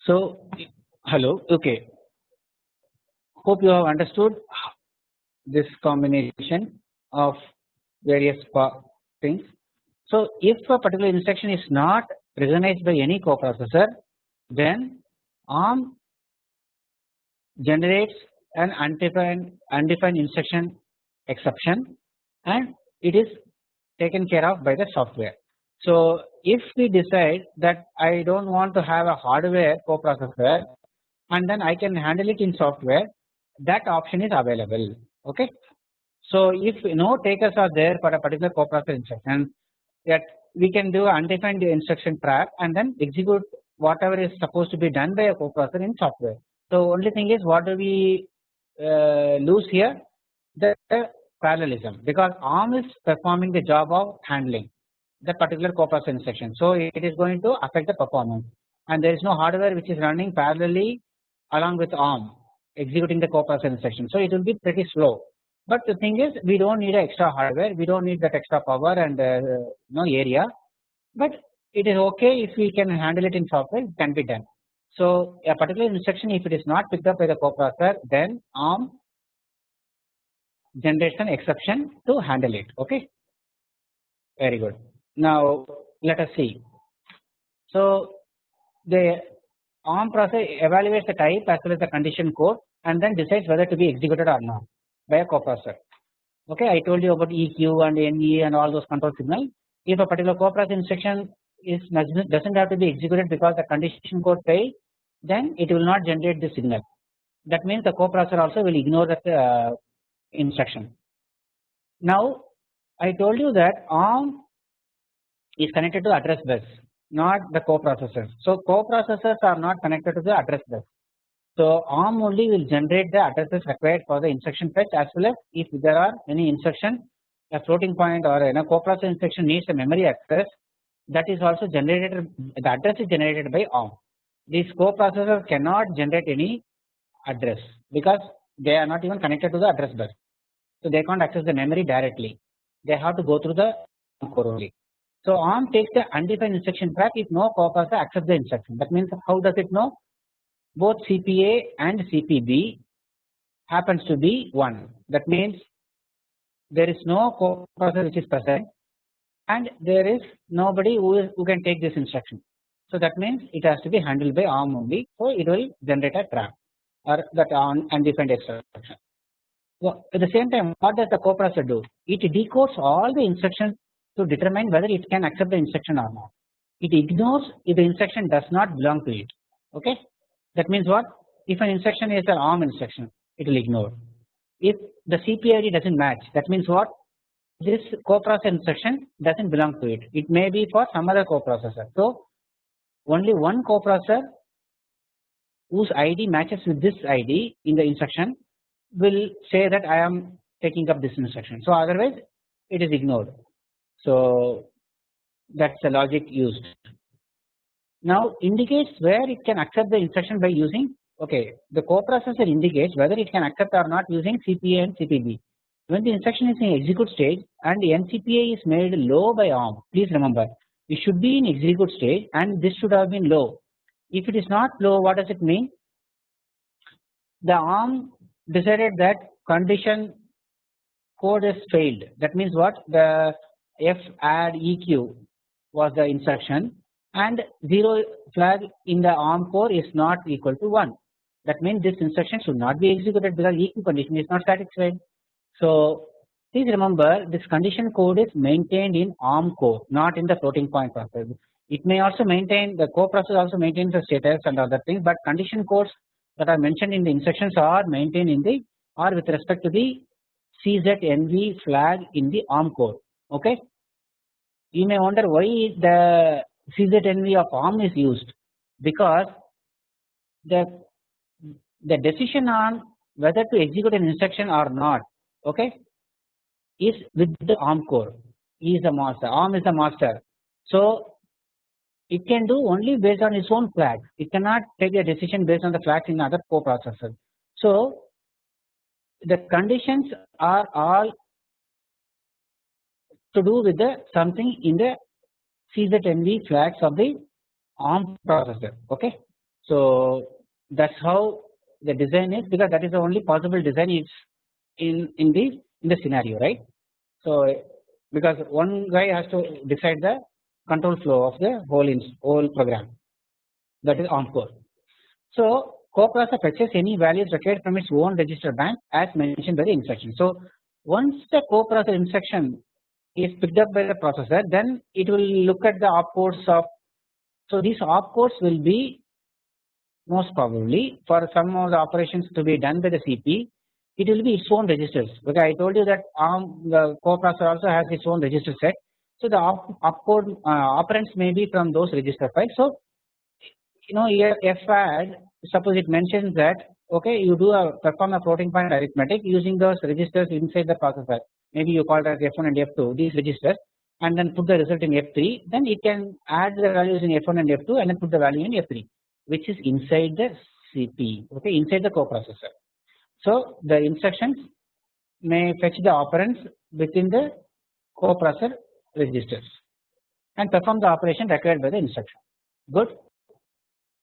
So hello okay hope you have understood this combination of various things. So if a particular instruction is not recognized by any coprocessor then ARM generates an undefined undefined instruction exception and it is taken care of by the software. So if we decide that I do not want to have a hardware coprocessor and then I can handle it in software that option is available okay. So if no takers are there for a particular coprocessor instruction that we can do undefined instruction trap and then execute whatever is supposed to be done by a coprocessor in software. So only thing is what do we uh, lose here the, the parallelism because ARM is performing the job of handling that particular coprocessor instruction. So it is going to affect the performance and there is no hardware which is running parallelly along with ARM executing the coprocessor instruction. So it will be pretty slow. But the thing is we do not need extra hardware, we do not need that extra power and uh, no area, but it is okay if we can handle it in software it can be done. So a particular instruction if it is not picked up by the coprocessor then ARM generates an exception to handle it okay very good. Now let us see. So the ARM process evaluates the type as well as the condition code and then decides whether to be executed or not by a coprocessor. Okay, I told you about EQ and NE and all those control signals. If a particular coprocessor instruction is doesn't have to be executed because the condition code failed, then it will not generate the signal. That means the coprocessor also will ignore that uh, instruction. Now I told you that ARM is connected to address bus not the coprocessors. So coprocessors are not connected to the address bus. So ARM only will generate the addresses required for the instruction fetch as well as if there are any instruction a floating point or a coprocessor instruction needs a memory access that is also generated the address is generated by ARM. These coprocessors cannot generate any address because they are not even connected to the address bus. So they can't access the memory directly. They have to go through the core only. So ARM takes the undefined instruction trap if no coprocessor accepts the instruction. That means how does it know? Both CPA and CPB happens to be 1. That means there is no coprocessor which is present and there is nobody who, is, who can take this instruction. So that means it has to be handled by ARM only. So it will generate a trap or that undefined instruction. So at the same time what does the coprocessor do? It decodes all the instructions to determine whether it can accept the instruction or not. It ignores if the instruction does not belong to it. Okay, that means what? If an instruction is an ARM instruction, it will ignore. If the CPID doesn't match, that means what? This coprocessor instruction doesn't belong to it. It may be for some other coprocessor. So only one coprocessor whose ID matches with this ID in the instruction will say that I am taking up this instruction. So otherwise it is ignored. So that is the logic used. Now indicates where it can accept the instruction by using okay the coprocessor indicates whether it can accept or not using CPA and CPB. When the instruction is in execute stage and the NCPA is made low by ARM please remember it should be in execute stage and this should have been low. If it is not low what does it mean? The ARM decided that condition code is failed that means what the f add eq was the instruction and 0 flag in the ARM core is not equal to 1 that means this instruction should not be executed because eq condition is not satisfied. So please remember this condition code is maintained in ARM core not in the floating point process. It may also maintain the core process also maintains the status and other things but condition codes that are mentioned in the instructions are maintained in the or with respect to the CZNV flag in the ARM core okay. You may wonder why the CZNV of ARM is used. Because the the decision on whether to execute an instruction or not okay is with the ARM core. He is the master. ARM is the master. So it can do only based on its own flag it cannot take a decision based on the flags in other coprocessors. So the conditions are all to do with the something in the CZNV flags of the ARM processor okay. So that's how the design is because that is the only possible design is in in the in the scenario right. So because one guy has to decide the control flow of the whole in whole program that is ARM core. So coprocessor fetches any values required from its own register bank as mentioned by the instruction. So once the coprocessor instruction is picked up by the processor then it will look at the opcodes of so these opcodes will be most probably for some of the operations to be done by the CP it will be its own registers. Because I told you that ARM the coprocessor also has its own register set. So the op, opcode uh, operands may be from those register files. So you know here FAD suppose it mentions that okay you do a perform a floating point arithmetic using those registers inside the processor maybe you call it as F1 and F2 these registers and then put the result in F3 then it can add the values in F1 and F2 and then put the value in F3 which is inside the CP okay inside the coprocessor. So the instructions may fetch the operands within the coprocessor registers and perform the operation required by the instruction good.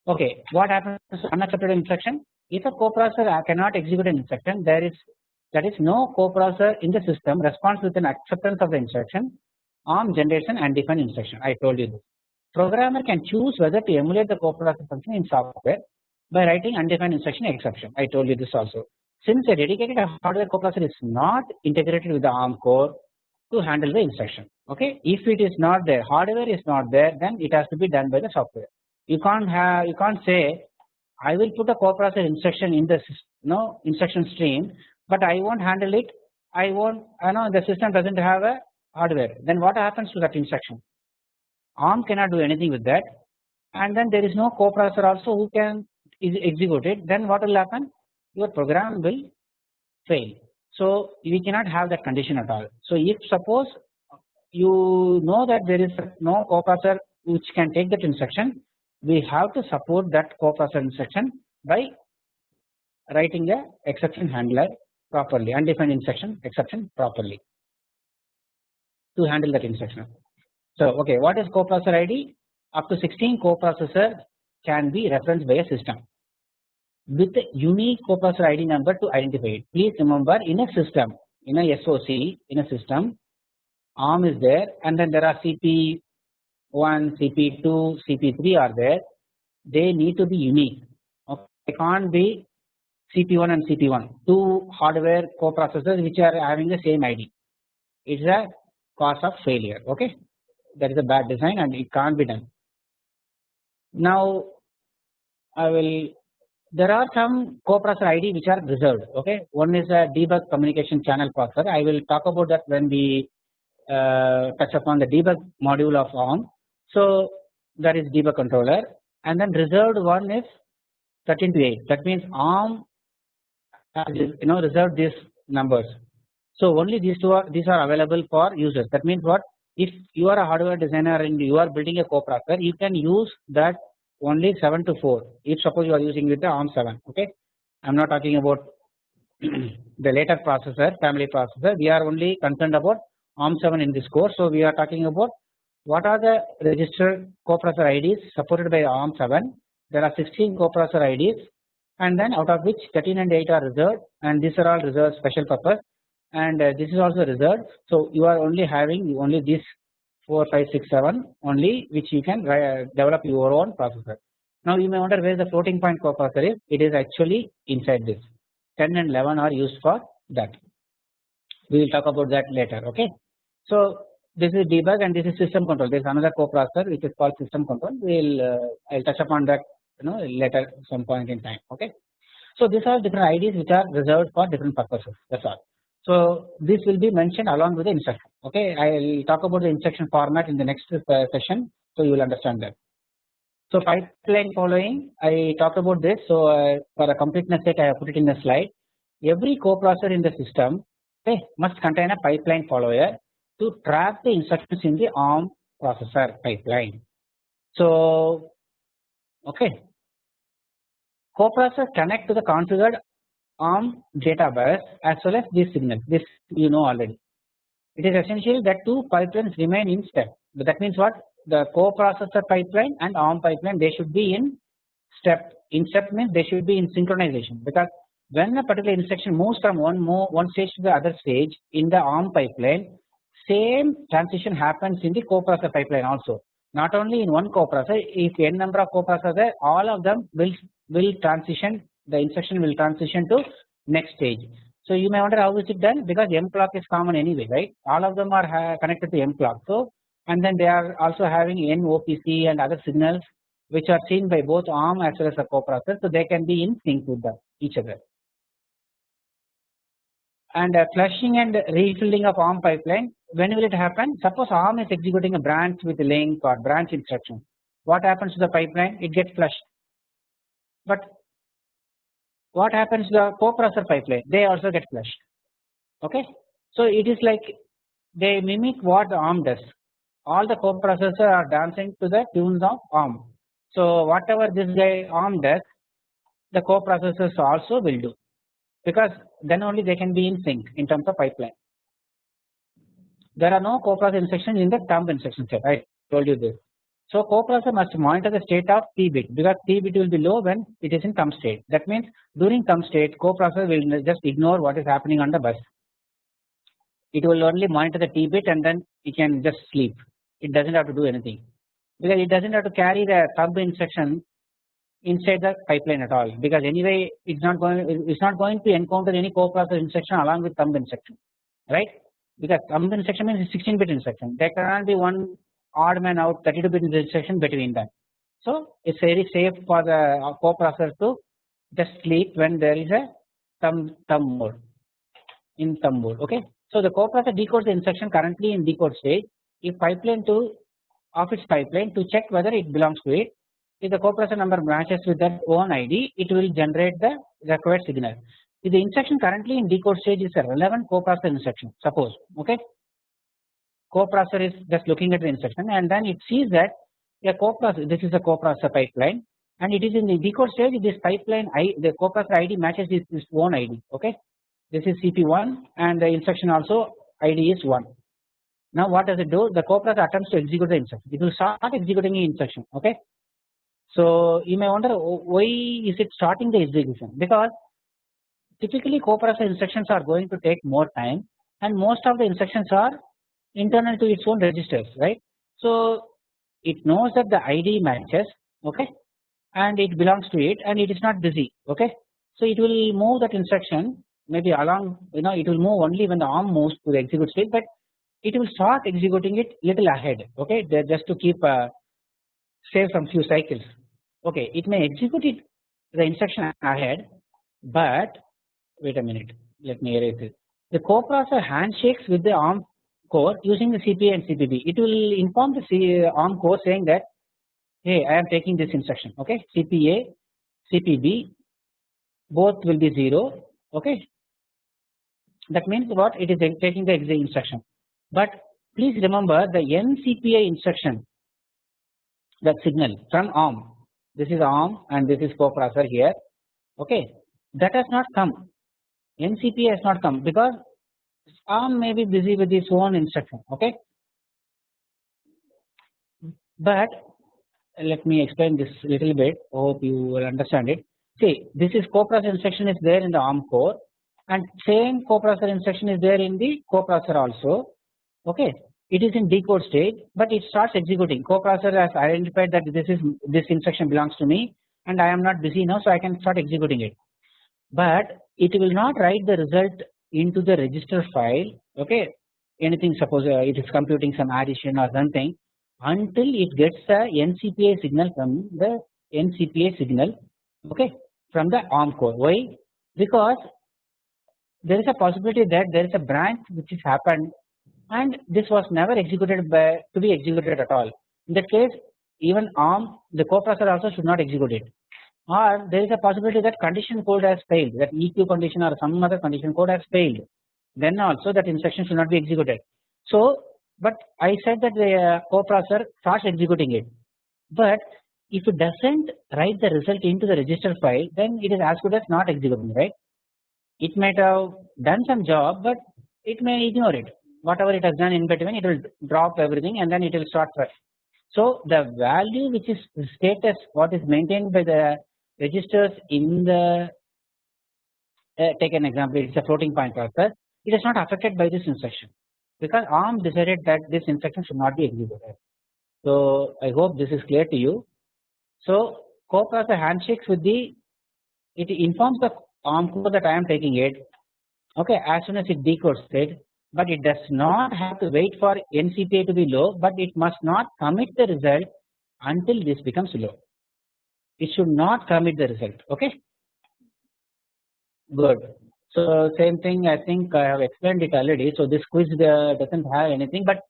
Okay what happens unaccepted instruction if a coprocessor cannot execute an instruction there is that is no coprocessor in the system responds with an acceptance of the instruction ARM generates an undefined instruction I told you this. Programmer can choose whether to emulate the coprocessor function in software by writing undefined instruction exception I told you this also. Since a dedicated hardware coprocessor is not integrated with the ARM core to handle the instruction okay if it is not there hardware is not there then it has to be done by the software you can't have you can't say I will put a coprocessor instruction in the no instruction stream but I won't handle it. I won't I know the system doesn't have a hardware. Then what happens to that instruction? ARM cannot do anything with that. And then there is no coprocessor also who can is execute it. Then what will happen? Your program will fail. So we cannot have that condition at all. So if suppose you know that there is no coprocessor which can take that instruction we have to support that coprocessor instruction by writing the exception handler properly undefined instruction exception properly to handle that instruction. So okay what is coprocessor ID up to 16 coprocessor can be referenced by a system with a unique coprocessor ID number to identify it. Please remember in a system in a SOC in a system ARM is there and then there are CP1, CP2, CP3 are there they need to be unique okay. they can't be CP1 and CP1 two hardware coprocessors which are having the same ID it is a cause of failure okay? That is a bad design and it can't be done. Now I will there are some coprocessor ID which are reserved okay? One is a debug communication channel processor. I will talk about that when we uh, touch upon the debug module of ARM. So that is debug controller. And then reserved one is 13 to 8 that means ARM you know reserved these numbers. So only these two are these are available for users. That means what? If you are a hardware designer and you are building a coprocessor you can use that only 7 to 4 if suppose you are using with the ARM 7 okay? I am not talking about the later processor family processor. We are only concerned about ARM 7 in this course. So we are talking about what are the registered coprocessor IDs supported by ARM 7 there are 16 coprocessor IDs and then out of which 13 and 8 are reserved and these are all reserved special purpose. And uh, this is also reserved. So you are only having only this 4 5 6 7 only which you can uh, develop your own processor. Now you may wonder where the floating point coprocessor is. It is actually inside this. 10 and 11 are used for that. We will talk about that later okay. So this is debug and this is system control. There is another coprocessor which is called system control. We will uh, I will touch upon that you know later some point in time okay. So these are different IDs which are reserved for different purposes that is all. So this will be mentioned along with the instruction okay I will talk about the instruction format in the next uh, session so you will understand that. So pipeline following I talked about this so uh, for a completeness sake I have put it in the slide every coprocessor in the system okay must contain a pipeline follower to track the instructions in the ARM processor pipeline. So okay coprocessor connect to the configured ARM data bus as well as these signals this you know already. It is essential that two pipelines remain in step. That means what? The coprocessor pipeline and ARM pipeline they should be in step. In step means they should be in synchronization because when a particular instruction moves from one move one stage to the other stage in the ARM pipeline same transition happens in the coprocessor pipeline also. Not only in one coprocessor if n number of coprocessors there all of them will will transition the instruction will transition to next stage. So you may wonder how is it done because M clock is common anyway right? All of them are connected to M clock. So and then they are also having N OPC and other signals which are seen by both ARM as well as the coprocessor. So they can be in sync with the, each other. And uh, flushing and refilling of ARM pipeline when will it happen? Suppose ARM is executing a branch with link or branch instruction. What happens to the pipeline? It gets flushed but what happens to the coprocessor pipeline they also get flushed. Okay? So it is like they mimic what the ARM does. All the coprocessors are dancing to the tunes of ARM. So whatever this guy ARM does the coprocessors also will do. Because then only they can be in sync in terms of pipeline. There are no coprocessor instructions in the thumb instruction set. I told you this. So coprocessor must monitor the state of T bit because T bit will be low when it is in thumb state. That means during thumb state coprocessor will just ignore what is happening on the bus. It will only monitor the T bit and then it can just sleep. It does not have to do anything. Because it does not have to carry the thumb instruction inside the pipeline at all. Because anyway it's not going it's not going to encounter any coprocessor instruction along with thumb instruction. Right? Because thumb instruction means 16 bit instruction. There cannot be one odd man out 32 bit instruction between them. So it's very safe for the uh, coprocessor to just sleep when there is a thumb thumb mode. In thumb mode okay? So the coprocessor decodes the instruction currently in decode stage. If pipeline to of its pipeline to check whether it belongs to it if the coprocessor number matches with that own ID, it will generate the required signal. If the instruction currently in decode stage is a relevant coprocessor instruction, suppose okay, coprocessor is just looking at the instruction and then it sees that a coprocessor this is a coprocessor pipeline and it is in the decode stage this pipeline I the coprocessor ID matches its, its own ID okay. This is CP1 and the instruction also ID is 1. Now what does it do? The coprocessor attempts to execute the instruction. It will start executing the instruction okay so you may wonder oh, why is it starting the execution because typically coprocessor instructions are going to take more time and most of the instructions are internal to its own registers right. So it knows that the ID matches okay and it belongs to it and it is not busy okay. So it will move that instruction maybe along you know it will move only when the arm moves to the execute state but it will start executing it little ahead okay just to keep uh, save some few cycles okay it may execute it the instruction ahead but wait a minute let me erase it the coprocessor handshakes with the ARM core using the CPA and CPB it will inform the C ARM core saying that hey I am taking this instruction okay? CPA CPB both will be 0 okay? That means what? It is taking the exit instruction. But please remember the NCPA instruction that signal from ARM this is ARM and this is coprocessor here okay? That has not come. NCP has not come because ARM may be busy with its own instruction okay? But let me explain this little bit. Hope you will understand it. See this is coprocessor instruction is there in the ARM core and same coprocessor instruction is there in the coprocessor also okay? It is in decode stage but it starts executing. Coprocessor has identified that this is this instruction belongs to me and I am not busy now so I can start executing it. But it will not write the result into the register file okay? Anything suppose uh, it is computing some addition or something until it gets the NCPA signal from the NCPA signal okay from the ARM core. Why? Because there is a possibility that there is a branch which has happened and this was never executed by to be executed at all. In that case even ARM the coprocessor also should not execute it or there is a possibility that condition code has failed that EQ condition or some other condition code has failed then also that instruction should not be executed. So but I said that the uh, coprocessor starts executing it but if it does not write the result into the register file then it is as good as not executing right. It might have done some job but it may ignore it whatever it has done in between it will drop everything and then it will start fresh So the value which is status what is maintained by the registers in the uh, take an example it is a floating point process it is not affected by this instruction because ARM decided that this instruction should not be executed. So I hope this is clear to you. So coprocessor handshakes with the it informs the ARM core that I am taking it okay as soon as it decodes it but it does not have to wait for NCPI to be low but it must not commit the result until this becomes low. It should not commit the result okay good. So same thing I think I have explained it already so this quiz uh, does not have anything but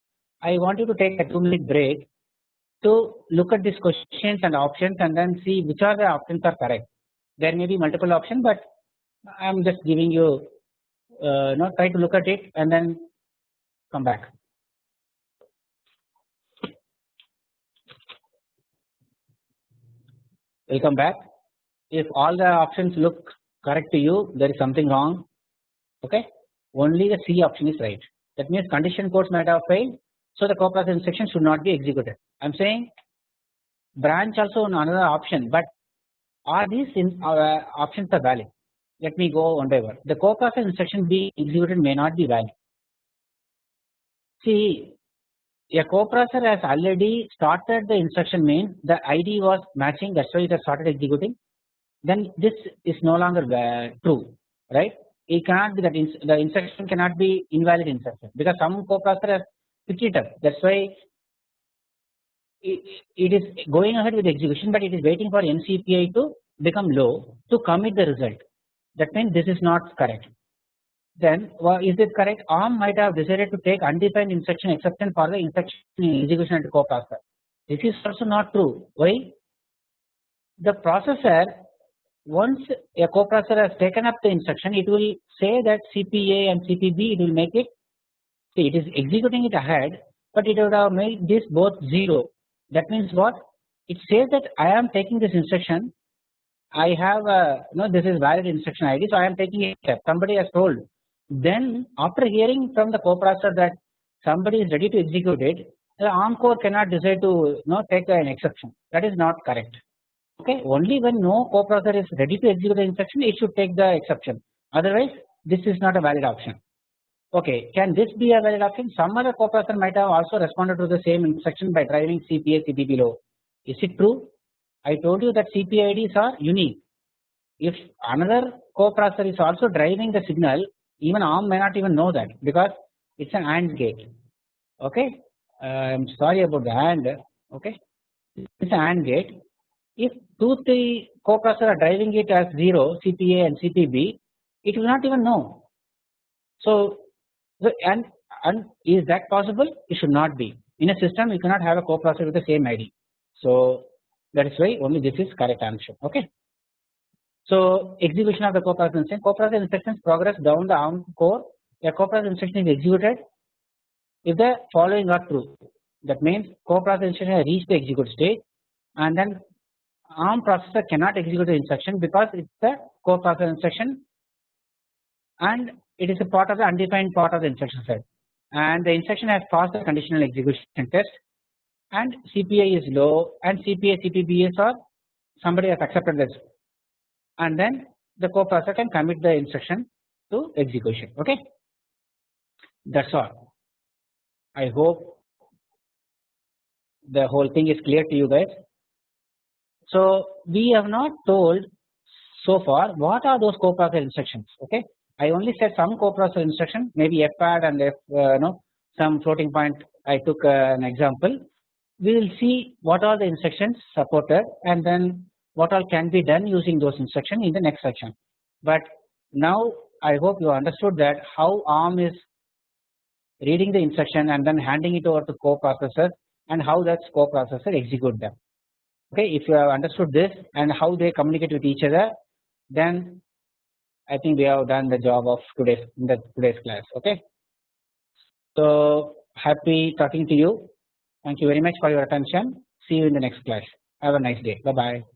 I want you to take a 2 minute break to look at these questions and options and then see which are the options are correct. There may be multiple options but I am just giving you uh, not try to look at it and then come back. Welcome back. If all the options look correct to you there is something wrong okay? Only the C option is right. That means condition codes might have failed so the coprocessor instruction should not be executed. I am saying branch also another option but are these in, uh, options are valid? Let me go one by one. The coprocessor instruction being executed may not be valid. See a coprocessor has already started the instruction main. The ID was matching that's why it has started executing. Then this is no longer uh, true right? It cannot be that ins the instruction cannot be invalid instruction because some coprocessor has picked it up. That is why it, it is going ahead with execution but it is waiting for NCPI to become low to commit the result. That means this is not correct then uh, is it correct? ARM might have decided to take undefined instruction exception for the instruction execution at coprocessor this is also not true. Why? The processor once a coprocessor has taken up the instruction it will say that CPA and CPB it will make it see it is executing it ahead but it would have made this both 0 that means what? It says that I am taking this instruction I have a no this is valid instruction ID so I am taking it. Somebody has told then after hearing from the coprocessor that somebody is ready to execute it the ARM core cannot decide to you know, take an exception. That is not correct. Okay only when no coprocessor is ready to execute the instruction it should take the exception. Otherwise this is not a valid option. Okay can this be a valid option? Some other coprocessor might have also responded to the same instruction by driving CPA CPB low. Is it true? I told you that CPIDs are unique. If another coprocessor is also driving the signal even ARM may not even know that because it is an AND gate. Okay? Uh, I am sorry about the AND okay? It is an AND gate. If two three coprocessor are driving it as 0 CPA and CPB it will not even know. So and and is that possible? It should not be. In a system you cannot have a coprocessor with the same ID. So that is why only this is correct answer. Okay. So execution of the coprocessor instruction. Coprocessor instructions progress down the ARM core a coprocessor instruction is executed if the following are true. That means coprocessor instruction has reached the execute stage and then ARM processor cannot execute the instruction because it is a coprocessor instruction and it is a part of the undefined part of the instruction set. And the instruction has passed the conditional execution test and CPI is low and CPA CPBS or somebody has accepted this and then the coprocessor can commit the instruction to execution. Okay? That is all. I hope the whole thing is clear to you guys. So we have not told so far what are those coprocessor instructions. Okay. I only said some coprocessor instruction maybe FPAD and F uh, no some floating point. I took uh, an example. We will see what are the instructions supported and then what all can be done using those instructions in the next section. But now I hope you understood that how ARM is reading the instruction and then handing it over to coprocessor and how that coprocessor execute them okay if you have understood this and how they communicate with each other then I think we have done the job of today's in the today's class okay. So happy talking to you thank you very much for your attention see you in the next class have a nice day bye bye.